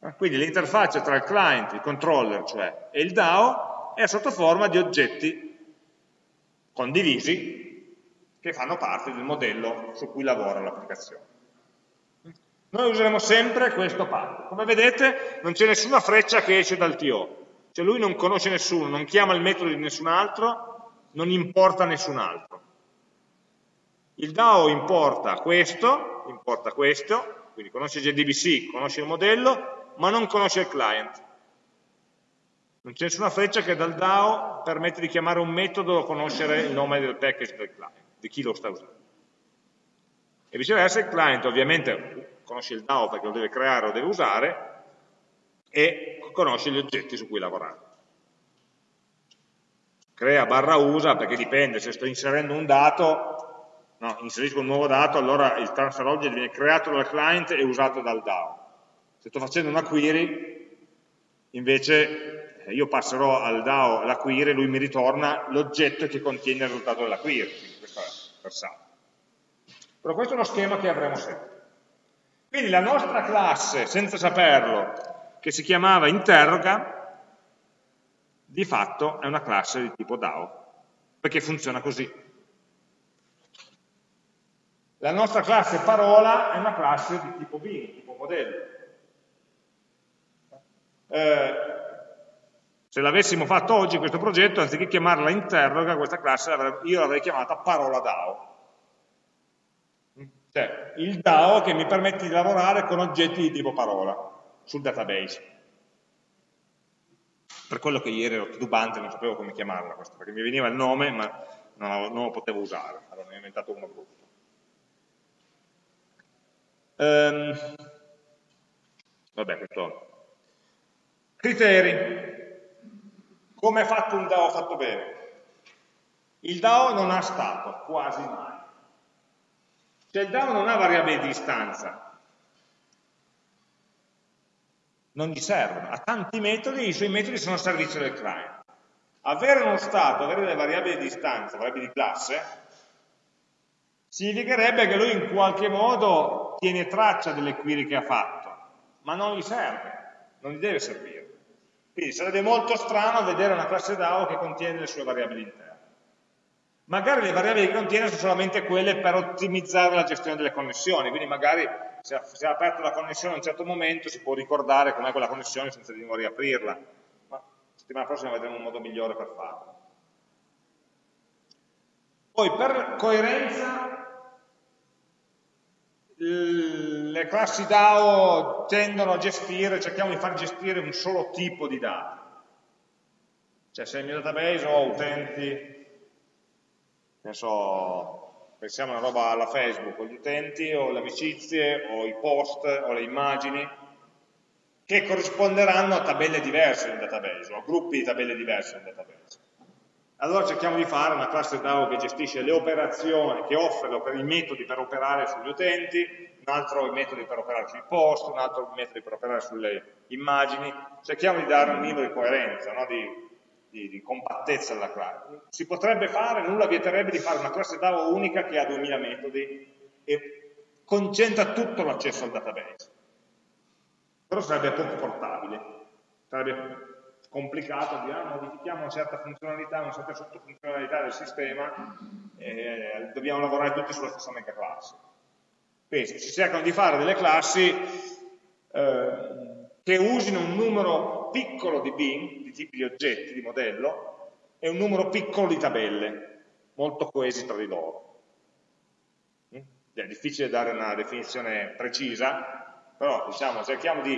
Eh, quindi l'interfaccia tra il client, il controller, cioè, e il DAO è sotto forma di oggetti condivisi che fanno parte del modello su cui lavora l'applicazione. Noi useremo sempre questo path. Come vedete non c'è nessuna freccia che esce dal TO, cioè lui non conosce nessuno, non chiama il metodo di nessun altro, non importa nessun altro. Il DAO importa questo, importa questo, quindi conosce JDBC, conosce il modello, ma non conosce il client. Non c'è nessuna freccia che dal DAO permette di chiamare un metodo o conoscere il nome del package del client di chi lo sta usando. E viceversa il client ovviamente conosce il DAO perché lo deve creare o deve usare e conosce gli oggetti su cui lavorare. Crea barra usa perché dipende, se sto inserendo un dato, no, inserisco un nuovo dato, allora il transfer object viene creato dal client e usato dal DAO. Se sto facendo una query, invece eh, io passerò al DAO la query e lui mi ritorna l'oggetto che contiene il risultato della query passato. Però questo è uno schema che avremo sempre. Quindi la nostra classe, senza saperlo, che si chiamava interroga, di fatto è una classe di tipo DAO, perché funziona così. La nostra classe parola è una classe di tipo bin, di tipo modello. Eh, se l'avessimo fatto oggi questo progetto, anziché chiamarla interroga, questa classe io l'avrei chiamata parola DAO. Cioè, il DAO che mi permette di lavorare con oggetti di tipo parola sul database. per quello che ieri ero titubante, non sapevo come chiamarla questa, perché mi veniva il nome ma non, lo potevo usare, allora ne ho inventato uno brutto. Ehm, vabbè, questo. Criteri. Come è fatto un DAO fatto bene? Il DAO non ha stato, quasi mai. Cioè il DAO non ha variabili di distanza, non gli servono, ha tanti metodi, i suoi metodi sono a servizio del client. Avere uno stato, avere delle variabili di distanza, variabili di classe, significherebbe che lui in qualche modo tiene traccia delle query che ha fatto, ma non gli serve, non gli deve servire. Quindi sarebbe molto strano vedere una classe DAO che contiene le sue variabili interne. Magari le variabili che contiene sono solamente quelle per ottimizzare la gestione delle connessioni, quindi magari se ha aperto la connessione a un certo momento si può ricordare com'è quella connessione senza di nuovo riaprirla, ma settimana prossima vedremo un modo migliore per farlo. Poi per coerenza le classi DAO tendono a gestire, cerchiamo di far gestire un solo tipo di dati. Cioè se nel mio database ho utenti ne so, pensiamo a una roba alla Facebook, o gli utenti, o le amicizie, o i post, o le immagini, che corrisponderanno a tabelle diverse nel database, o a gruppi di tabelle diverse nel database. Allora cerchiamo di fare una classe DAO che gestisce le operazioni, che offre i metodi per operare sugli utenti, un altro i metodi per operare sui post, un altro i metodi per operare sulle immagini, cerchiamo di dare un minimo di coerenza, no? di di, di compattezza della classe. Si potrebbe fare, nulla vieterebbe di fare una classe DAO unica che ha 2000 metodi e concentra tutto l'accesso al database. Però sarebbe poco portabile, sarebbe complicato, dire, ah, modifichiamo una certa funzionalità, una certa sottofunzionalità del sistema e dobbiamo lavorare tutti sulla stessa mega classe. Quindi si cercano di fare delle classi eh, che usino un numero piccolo di bin, di tipi di oggetti, di modello, e un numero piccolo di tabelle, molto coesi tra di loro. Mm? È difficile dare una definizione precisa, però diciamo, cerchiamo di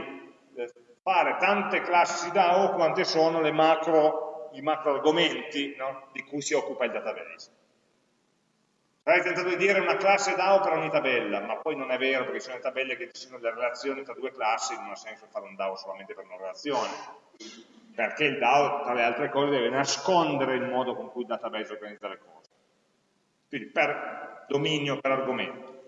eh, fare tante classi DAO quante sono macro, i macro argomenti no? di cui si occupa il database. Avrei tentato di dire una classe DAO per ogni tabella, ma poi non è vero perché sono le tabelle che ci sono le relazioni tra due classi, non ha senso fare un DAO solamente per una relazione, perché il DAO tra le altre cose deve nascondere il modo con cui il database organizza le cose. Quindi per dominio, per argomento.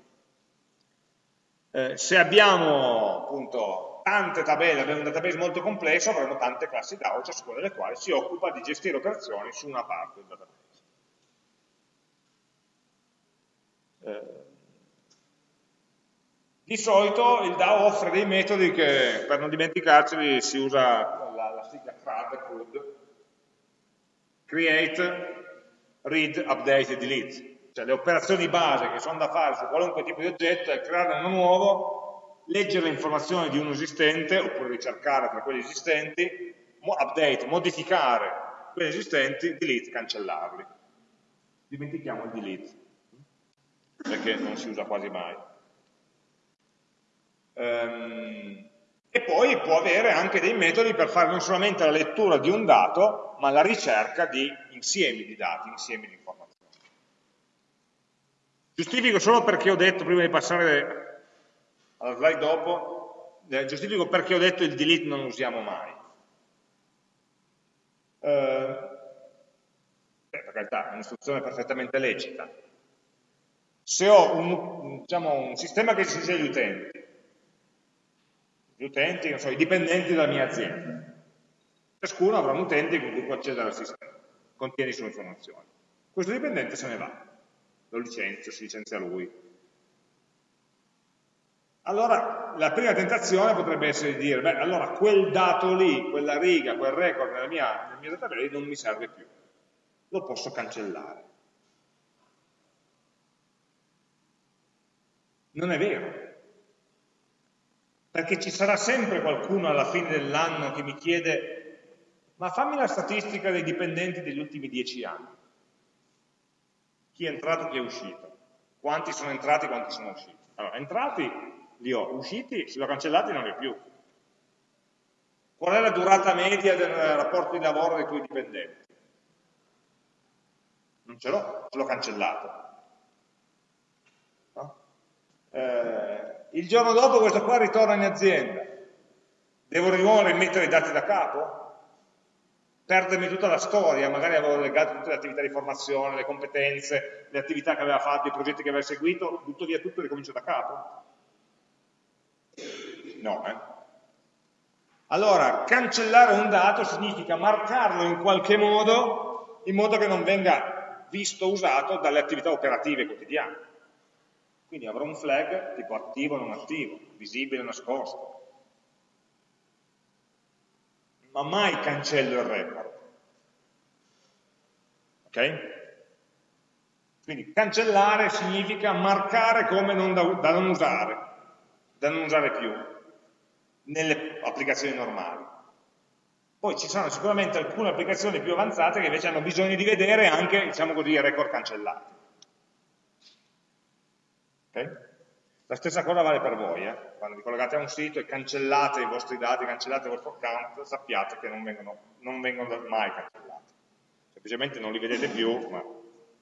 Eh, se abbiamo appunto tante tabelle, abbiamo un database molto complesso, avremo tante classi DAO, ciascuna delle quali si occupa di gestire operazioni su una parte del database. Eh, di solito il DAO offre dei metodi che, per non dimenticarceli, si usa la, la sigla CRUD, create, read, update e delete. Cioè le operazioni base che sono da fare su qualunque tipo di oggetto è creare uno nuovo, leggere le informazioni di uno esistente, oppure ricercare tra quelli esistenti, update, modificare quelli esistenti, delete, cancellarli. Dimentichiamo il delete perché non si usa quasi mai. Um, e poi può avere anche dei metodi per fare non solamente la lettura di un dato, ma la ricerca di insiemi di dati, insiemi di informazioni. Giustifico solo perché ho detto, prima di passare alla slide dopo, eh, giustifico perché ho detto il delete non usiamo mai. Eh, per carità, è un'istruzione perfettamente lecita, se ho un, diciamo, un sistema che gestisce gli utenti, gli utenti, so, i dipendenti della mia azienda, ciascuno avrà un utente con cui può accedere al sistema, contiene le sue informazioni. Questo dipendente se ne va, lo licenzio, si licenzia lui. Allora, la prima tentazione potrebbe essere di dire, beh, allora quel dato lì, quella riga, quel record nella mia, nel mio database non mi serve più, lo posso cancellare. Non è vero. Perché ci sarà sempre qualcuno alla fine dell'anno che mi chiede ma fammi la statistica dei dipendenti degli ultimi dieci anni. Chi è entrato, chi è uscito. Quanti sono entrati, quanti sono usciti. Allora, entrati li ho, usciti, se li ho cancellati non li ho più. Qual è la durata media del rapporto di lavoro dei tuoi dipendenti? Non ce l'ho, ce l'ho cancellato. No? Eh, il giorno dopo questo qua ritorna in azienda. Devo di nuovo rimettere i dati da capo? Perdermi tutta la storia, magari avevo legato tutte le attività di formazione, le competenze, le attività che aveva fatto, i progetti che aveva seguito, butto via tutto e ricomincio da capo? No, eh? Allora, cancellare un dato significa marcarlo in qualche modo, in modo che non venga visto, usato dalle attività operative quotidiane. Quindi avrò un flag tipo attivo o non attivo, visibile o nascosto. Ma mai cancello il record. Ok? Quindi cancellare significa marcare come non da, da non usare, da non usare più nelle applicazioni normali. Poi ci sono sicuramente alcune applicazioni più avanzate che invece hanno bisogno di vedere anche, diciamo così, i record cancellati. Okay? La stessa cosa vale per voi, eh? quando vi collegate a un sito e cancellate i vostri dati, cancellate il vostro account, sappiate che non vengono, non vengono mai cancellati. Semplicemente non li vedete più, ma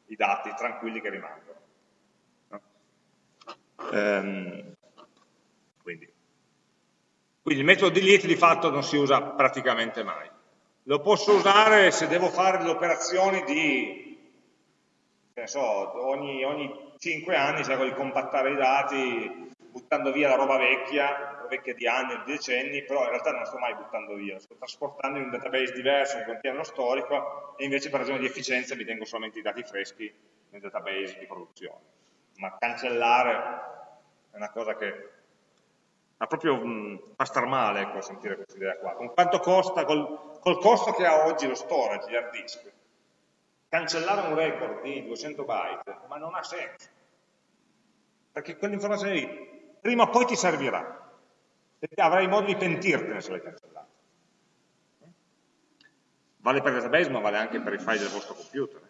i dati tranquilli che rimangono. No? Ehm, quindi quindi il metodo delete di fatto non si usa praticamente mai. Lo posso usare se devo fare delle operazioni di, che so, ogni, ogni 5 anni cerco di compattare i dati buttando via la roba vecchia, vecchia di anni di decenni, però in realtà non sto mai buttando via, sto trasportando in un database diverso, che contiene lo storico, e invece per ragioni di efficienza mi tengo solamente i dati freschi nel database di produzione. Ma cancellare è una cosa che ma proprio mh, fa star male ecco, sentire questa idea qua. Con quanto costa, col, col, costo che ha oggi lo storage, gli hard disk, cancellare un record di 200 byte, ma non ha senso. Perché quell'informazione lì, prima o poi ti servirà. E avrai modo di pentirtene se l'hai cancellata. Vale per il database, ma vale anche per i file del vostro computer.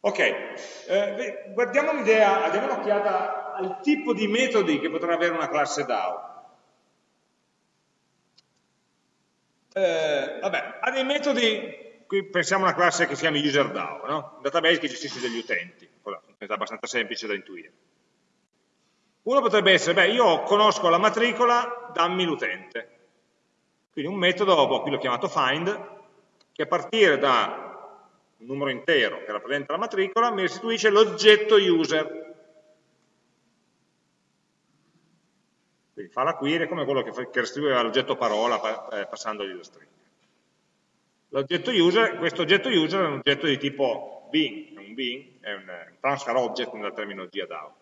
Ok, eh, guardiamo un'idea, diamo un'occhiata al tipo di metodi che potrà avere una classe DAO. Eh, vabbè, ha dei metodi, qui pensiamo a una classe che si chiama UserDAO, no? un database che gestisce degli utenti, è abbastanza semplice da intuire. Uno potrebbe essere, beh, io conosco la matricola, dammi l'utente. Quindi un metodo, boh, qui l'ho chiamato find, che a partire da un numero intero che rappresenta la matricola mi restituisce l'oggetto user, Quindi fa la query come quello che, restituiva l'oggetto parola eh, passandogli la stringa. L'oggetto user, questo oggetto user è un oggetto di tipo bin, è un bin, è un, transfer object nella terminologia DAO.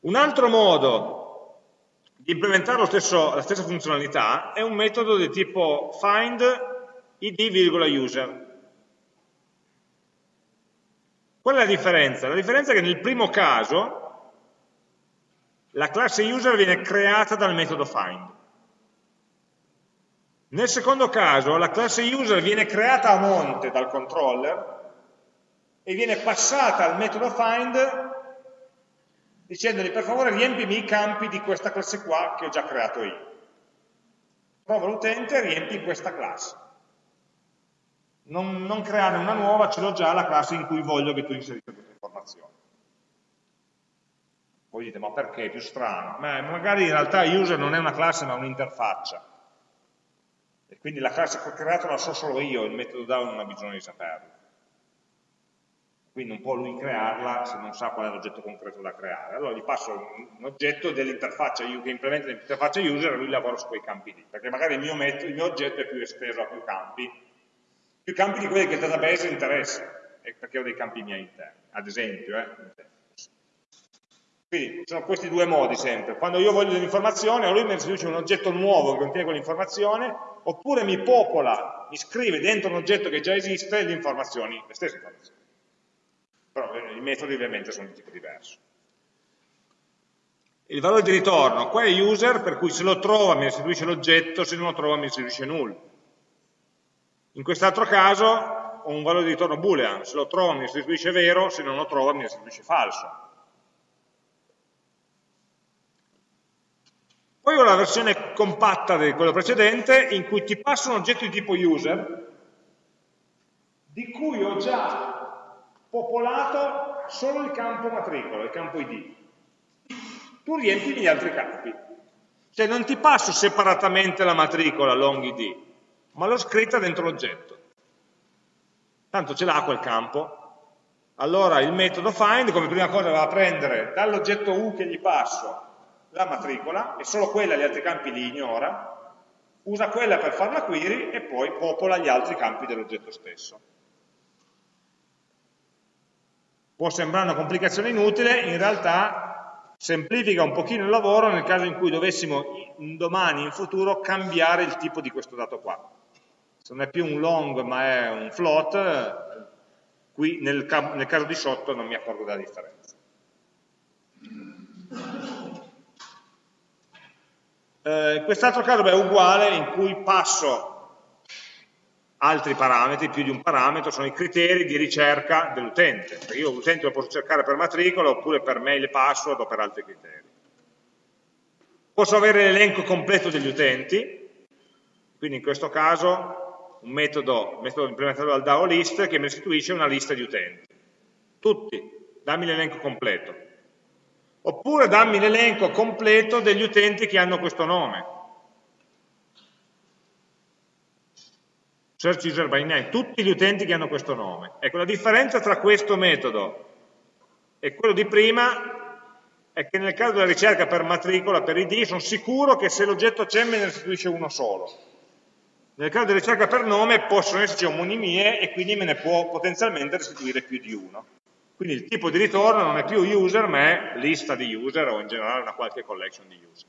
Un altro modo di implementare stesso, la stessa funzionalità è un metodo di tipo find id,user. Qual è la differenza? La differenza è che nel primo caso la classe user viene creata dal metodo find. Nel secondo caso la classe user viene creata a monte dal controller e viene passata al metodo find dicendogli per favore riempimi i campi di questa classe qua che ho già creato io. Trova l'utente e riempi questa classe. Non, non creare una nuova, ce l'ho già la classe in cui voglio che tu inserisca questa informazione. Voi dite, ma perché? È più strano. Ma magari in realtà user non è una classe ma un'interfaccia. E quindi la classe che ho creato la so solo io, il metodo DAO non ha bisogno di saperlo. Quindi non può lui crearla se non sa qual è l'oggetto concreto da creare. Allora gli passo un oggetto dell'interfaccia che implementa l'interfaccia user e lui lavora su quei campi lì. Perché magari il mio, metodo, il mio oggetto è più esteso a più campi, più campi di quelli che il database interessa, perché ho dei campi miei interni, ad esempio. Eh, quindi sono questi due modi sempre. Quando io voglio dell'informazione, o lui mi restituisce un oggetto nuovo che contiene quell'informazione, oppure mi popola, mi scrive dentro un oggetto che già esiste le informazioni, le stesse informazioni. Però eh, i metodi ovviamente sono di tipo diverso. Il valore di ritorno, qua è user, per cui se lo trova mi restituisce l'oggetto, se non lo trova mi restituisce null. In quest'altro caso ho un valore di ritorno boolean, se lo trova mi restituisce vero, se non lo trova mi restituisce falso. Poi ho la versione compatta di quello precedente in cui ti passo un oggetto di tipo user di cui ho già popolato solo il campo matricola, il campo id. Tu riempi gli altri campi. Cioè non ti passo separatamente la matricola long id, ma l'ho scritta dentro l'oggetto. Tanto ce l'ha quel campo. Allora il metodo find come prima cosa va a prendere dall'oggetto u che gli passo la matricola e solo quella gli altri campi li ignora, usa quella per fare la query e poi popola gli altri campi dell'oggetto stesso. Può sembrare una complicazione inutile, in realtà semplifica un pochino il lavoro nel caso in cui dovessimo domani, in futuro, cambiare il tipo di questo dato qua. Se non è più un long ma è un float, qui nel, nel caso di sotto non mi accorgo della differenza. Eh, quest'altro caso beh, è uguale in cui passo altri parametri, più di un parametro, sono i criteri di ricerca dell'utente. Io l'utente lo posso cercare per matricola oppure per mail e password o per altri criteri. Posso avere l'elenco completo degli utenti, quindi in questo caso un metodo, metodo implementato dal DAO list che mi restituisce una lista di utenti. Tutti, dammi l'elenco completo oppure dammi l'elenco completo degli utenti che hanno questo nome. Search user by name, tutti gli utenti che hanno questo nome. Ecco, la differenza tra questo metodo e quello di prima è che nel caso della ricerca per matricola, per ID, sono sicuro che se l'oggetto c'è me ne restituisce uno solo. Nel caso della ricerca per nome possono esserci omonimie e quindi me ne può potenzialmente restituire più di uno. Quindi il tipo di ritorno non è più user, ma è lista di user o in generale una qualche collection di user.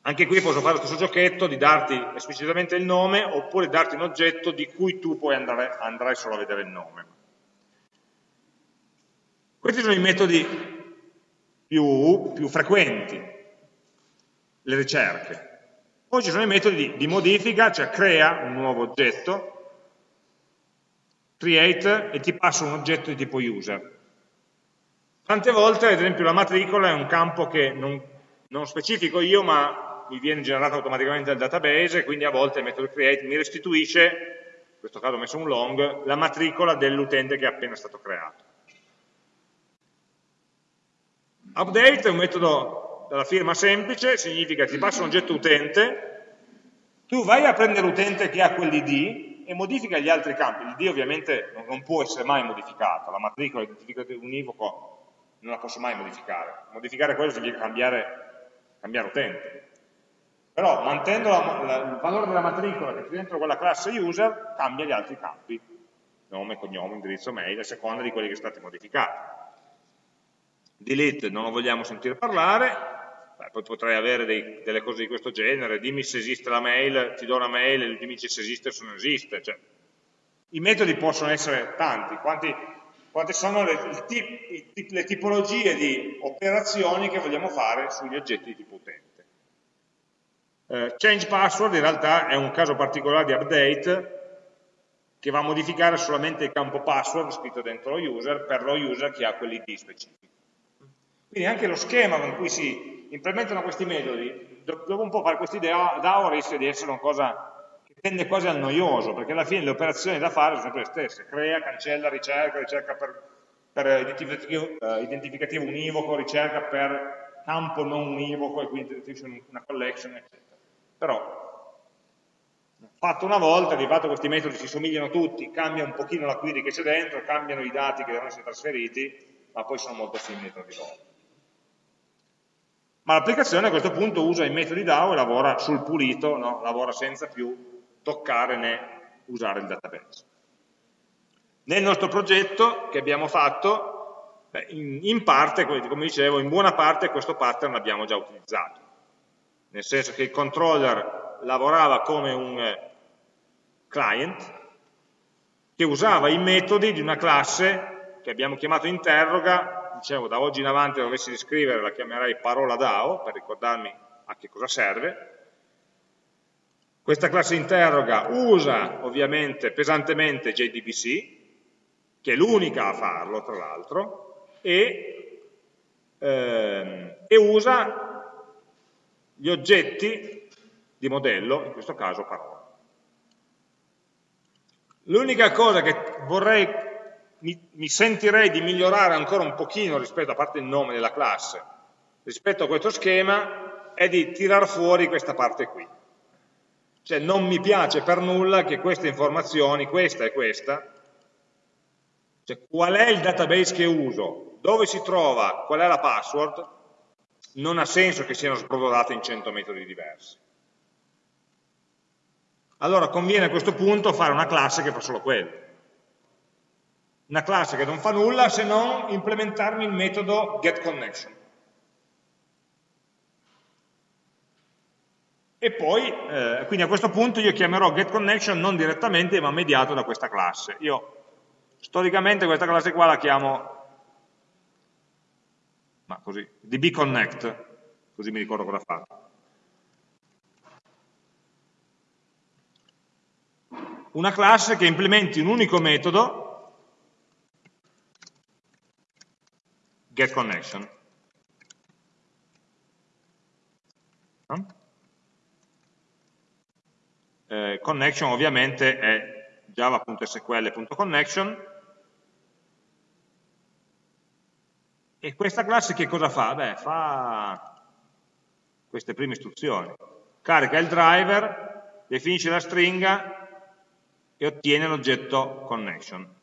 Anche qui posso fare lo stesso giochetto di darti esplicitamente il nome oppure darti un oggetto di cui tu poi andrai, andrai solo a vedere il nome. Questi sono i metodi più, più frequenti, le ricerche. Poi ci sono i metodi di, di modifica, cioè crea un nuovo oggetto, create e ti passo un oggetto di tipo user. Tante volte, ad esempio, la matricola è un campo che non, non specifico io, ma mi viene generato automaticamente dal database, quindi a volte il metodo create mi restituisce, in questo caso ho messo un long, la matricola dell'utente che è appena stato creato. Update è un metodo dalla firma semplice, significa che ti passo un oggetto utente, tu vai a prendere l'utente che ha quell'id, e modifica gli altri campi. L'id ovviamente non può essere mai modificato, la matricola identificativo univoco non la posso mai modificare. Modificare quello significa cambiare, cambiare utente. Però mantenendo la, la, il valore della matricola che c'è dentro quella classe user, cambia gli altri campi, nome, cognome, indirizzo mail, a seconda di quelli che sono stati modificati. Delete non lo vogliamo sentire parlare, Poi potrei avere dei, delle cose di questo genere, dimmi se esiste la mail, ti do una mail e dimmi se esiste o se non esiste. Cioè, I metodi possono essere tanti, quanti, quante sono le, tip, le, tipologie di operazioni che vogliamo fare sugli oggetti di tipo utente. Eh, change password in realtà è un caso particolare di update che va a modificare solamente il campo password scritto dentro lo user per lo user che ha quell'id specifico. Quindi anche lo schema con cui si implementano questi metodi, dopo un po' fare questi DAO rischia di essere una cosa che tende quasi al noioso, perché alla fine le operazioni da fare sono sempre le stesse, crea, cancella, ricerca, ricerca per, per identificativo, uh, identificativo, univoco, ricerca per campo non univoco e quindi una collection, eccetera. Però fatto una volta, di fatto questi metodi si somigliano tutti, cambia un pochino la query che c'è dentro, cambiano i dati che devono essere trasferiti, ma poi sono molto simili tra di loro. Ma l'applicazione a questo punto usa i metodi DAO e lavora sul pulito, no? lavora senza più toccare né usare il database. Nel nostro progetto che abbiamo fatto, in parte, come dicevo, in buona parte questo pattern l'abbiamo già utilizzato. Nel senso che il controller lavorava come un eh, client che usava i metodi di una classe che abbiamo chiamato interroga dicevo, da oggi in avanti dovessi riscrivere la chiamerei parola DAO, per ricordarmi a che cosa serve. Questa classe interroga usa ovviamente pesantemente JDBC, che è l'unica a farlo tra l'altro, e, ehm, e, usa gli oggetti di modello, in questo caso parola. L'unica cosa che vorrei, mi, mi, sentirei di migliorare ancora un pochino rispetto, a parte il nome della classe, rispetto a questo schema, è di tirar fuori questa parte qui. Cioè non mi piace per nulla che queste informazioni, questa e questa, cioè qual è il database che uso, dove si trova, qual è la password, non ha senso che siano sprodolate in 100 metodi diversi. Allora conviene a questo punto fare una classe che fa solo quello. Una classe che non fa nulla se non implementarmi il metodo getConnection. E poi, eh, quindi a questo punto io chiamerò getConnection non direttamente ma mediato da questa classe. Io storicamente questa classe qua la chiamo ma così, dbconnect, così mi ricordo cosa fa. Una classe che implementi un unico metodo getConnection. No? eh, connection ovviamente è java.sql.connection e questa classe che cosa fa? Beh, fa queste prime istruzioni. Carica il driver, definisce la stringa e ottiene l'oggetto connection.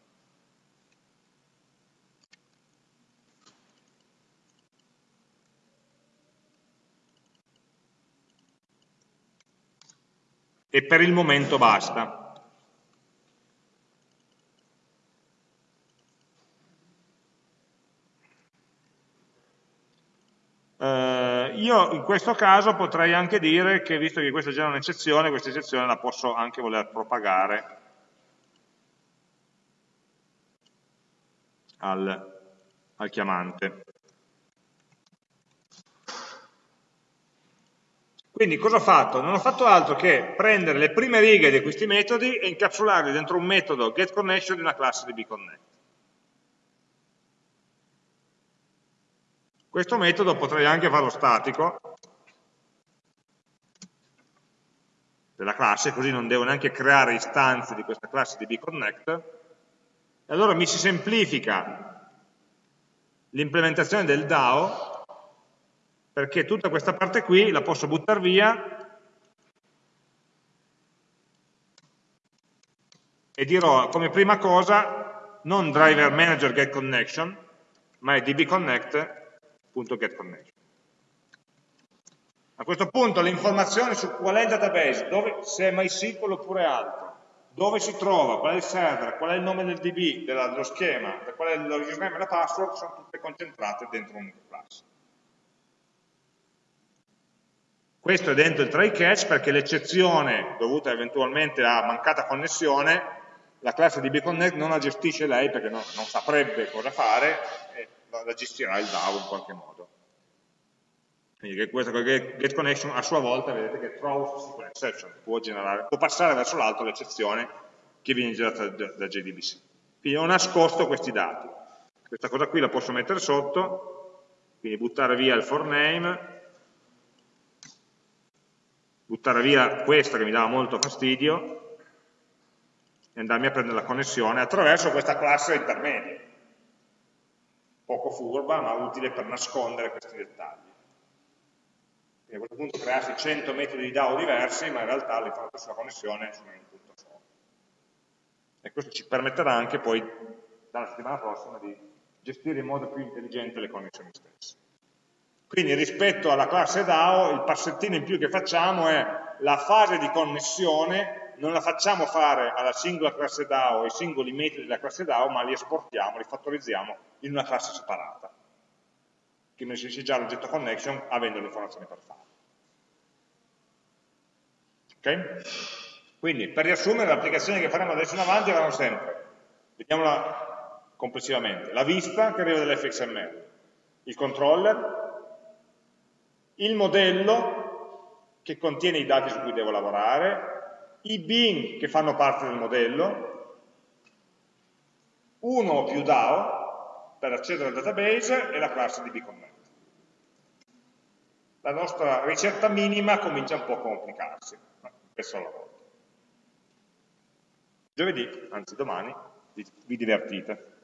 E per il momento basta. Eh, io in questo caso potrei anche dire che, visto che questa è già un'eccezione, questa eccezione la posso anche voler propagare al, al chiamante. Quindi cosa ho fatto? Non ho fatto altro che prendere le prime righe di questi metodi e incapsularli dentro un metodo getConnection di una classe di bconnect. Questo metodo potrei anche farlo statico della classe, così non devo neanche creare istanze di questa classe di bconnect, e allora mi si semplifica l'implementazione del DAO perché tutta questa parte qui la posso buttare via e dirò come prima cosa non driver manager get connection, ma è dbconnect.getConnection. A questo punto le informazioni su qual è il database, dove, se è MySQL oppure altro, dove si trova, qual è il server, qual è il nome del DB, dello schema, qual è il username e la password, sono tutte concentrate dentro un classe. Questo è dentro il try catch perché l'eccezione dovuta eventualmente a mancata connessione, la classe di bconnect non la gestisce lei perché non, non saprebbe cosa fare e la gestirà il DAO in qualche modo. Quindi questa getConnection a sua volta vedete che throws exception, può, generare, può passare verso l'alto l'eccezione che viene generata da, da JDBC. Quindi ho nascosto questi dati. Questa cosa qui la posso mettere sotto, quindi buttare via il for name, buttare via questa che mi dava molto fastidio e andarmi a prendere la connessione attraverso questa classe intermedia. Poco furba ma utile per nascondere questi dettagli. Quindi a questo punto crearsi 100 metodi di DAO diversi ma in realtà le informazioni sulla connessione sono in un punto solo e questo ci permetterà anche poi dalla settimana prossima di gestire in modo più intelligente le connessioni stesse quindi rispetto alla classe DAO il passettino in più che facciamo è la fase di connessione non la facciamo fare alla singola classe DAO, ai singoli metodi della classe DAO, ma li esportiamo, li fattorizziamo in una classe separata, che mi gestisce già l'oggetto connection avendo le informazioni per farlo. Ok? Quindi, per riassumere, le applicazioni che faremo adesso in avanti avranno sempre, vediamola complessivamente, la vista che arriva dall'fxml, il controller, il modello che contiene i dati su cui devo lavorare, i bin che fanno parte del modello, uno o più DAO per accedere al database e la classe di bconnect. la nostra ricerca minima comincia un po' a complicarsi, spesso alla volta. Giovedì, anzi domani, vi divertite.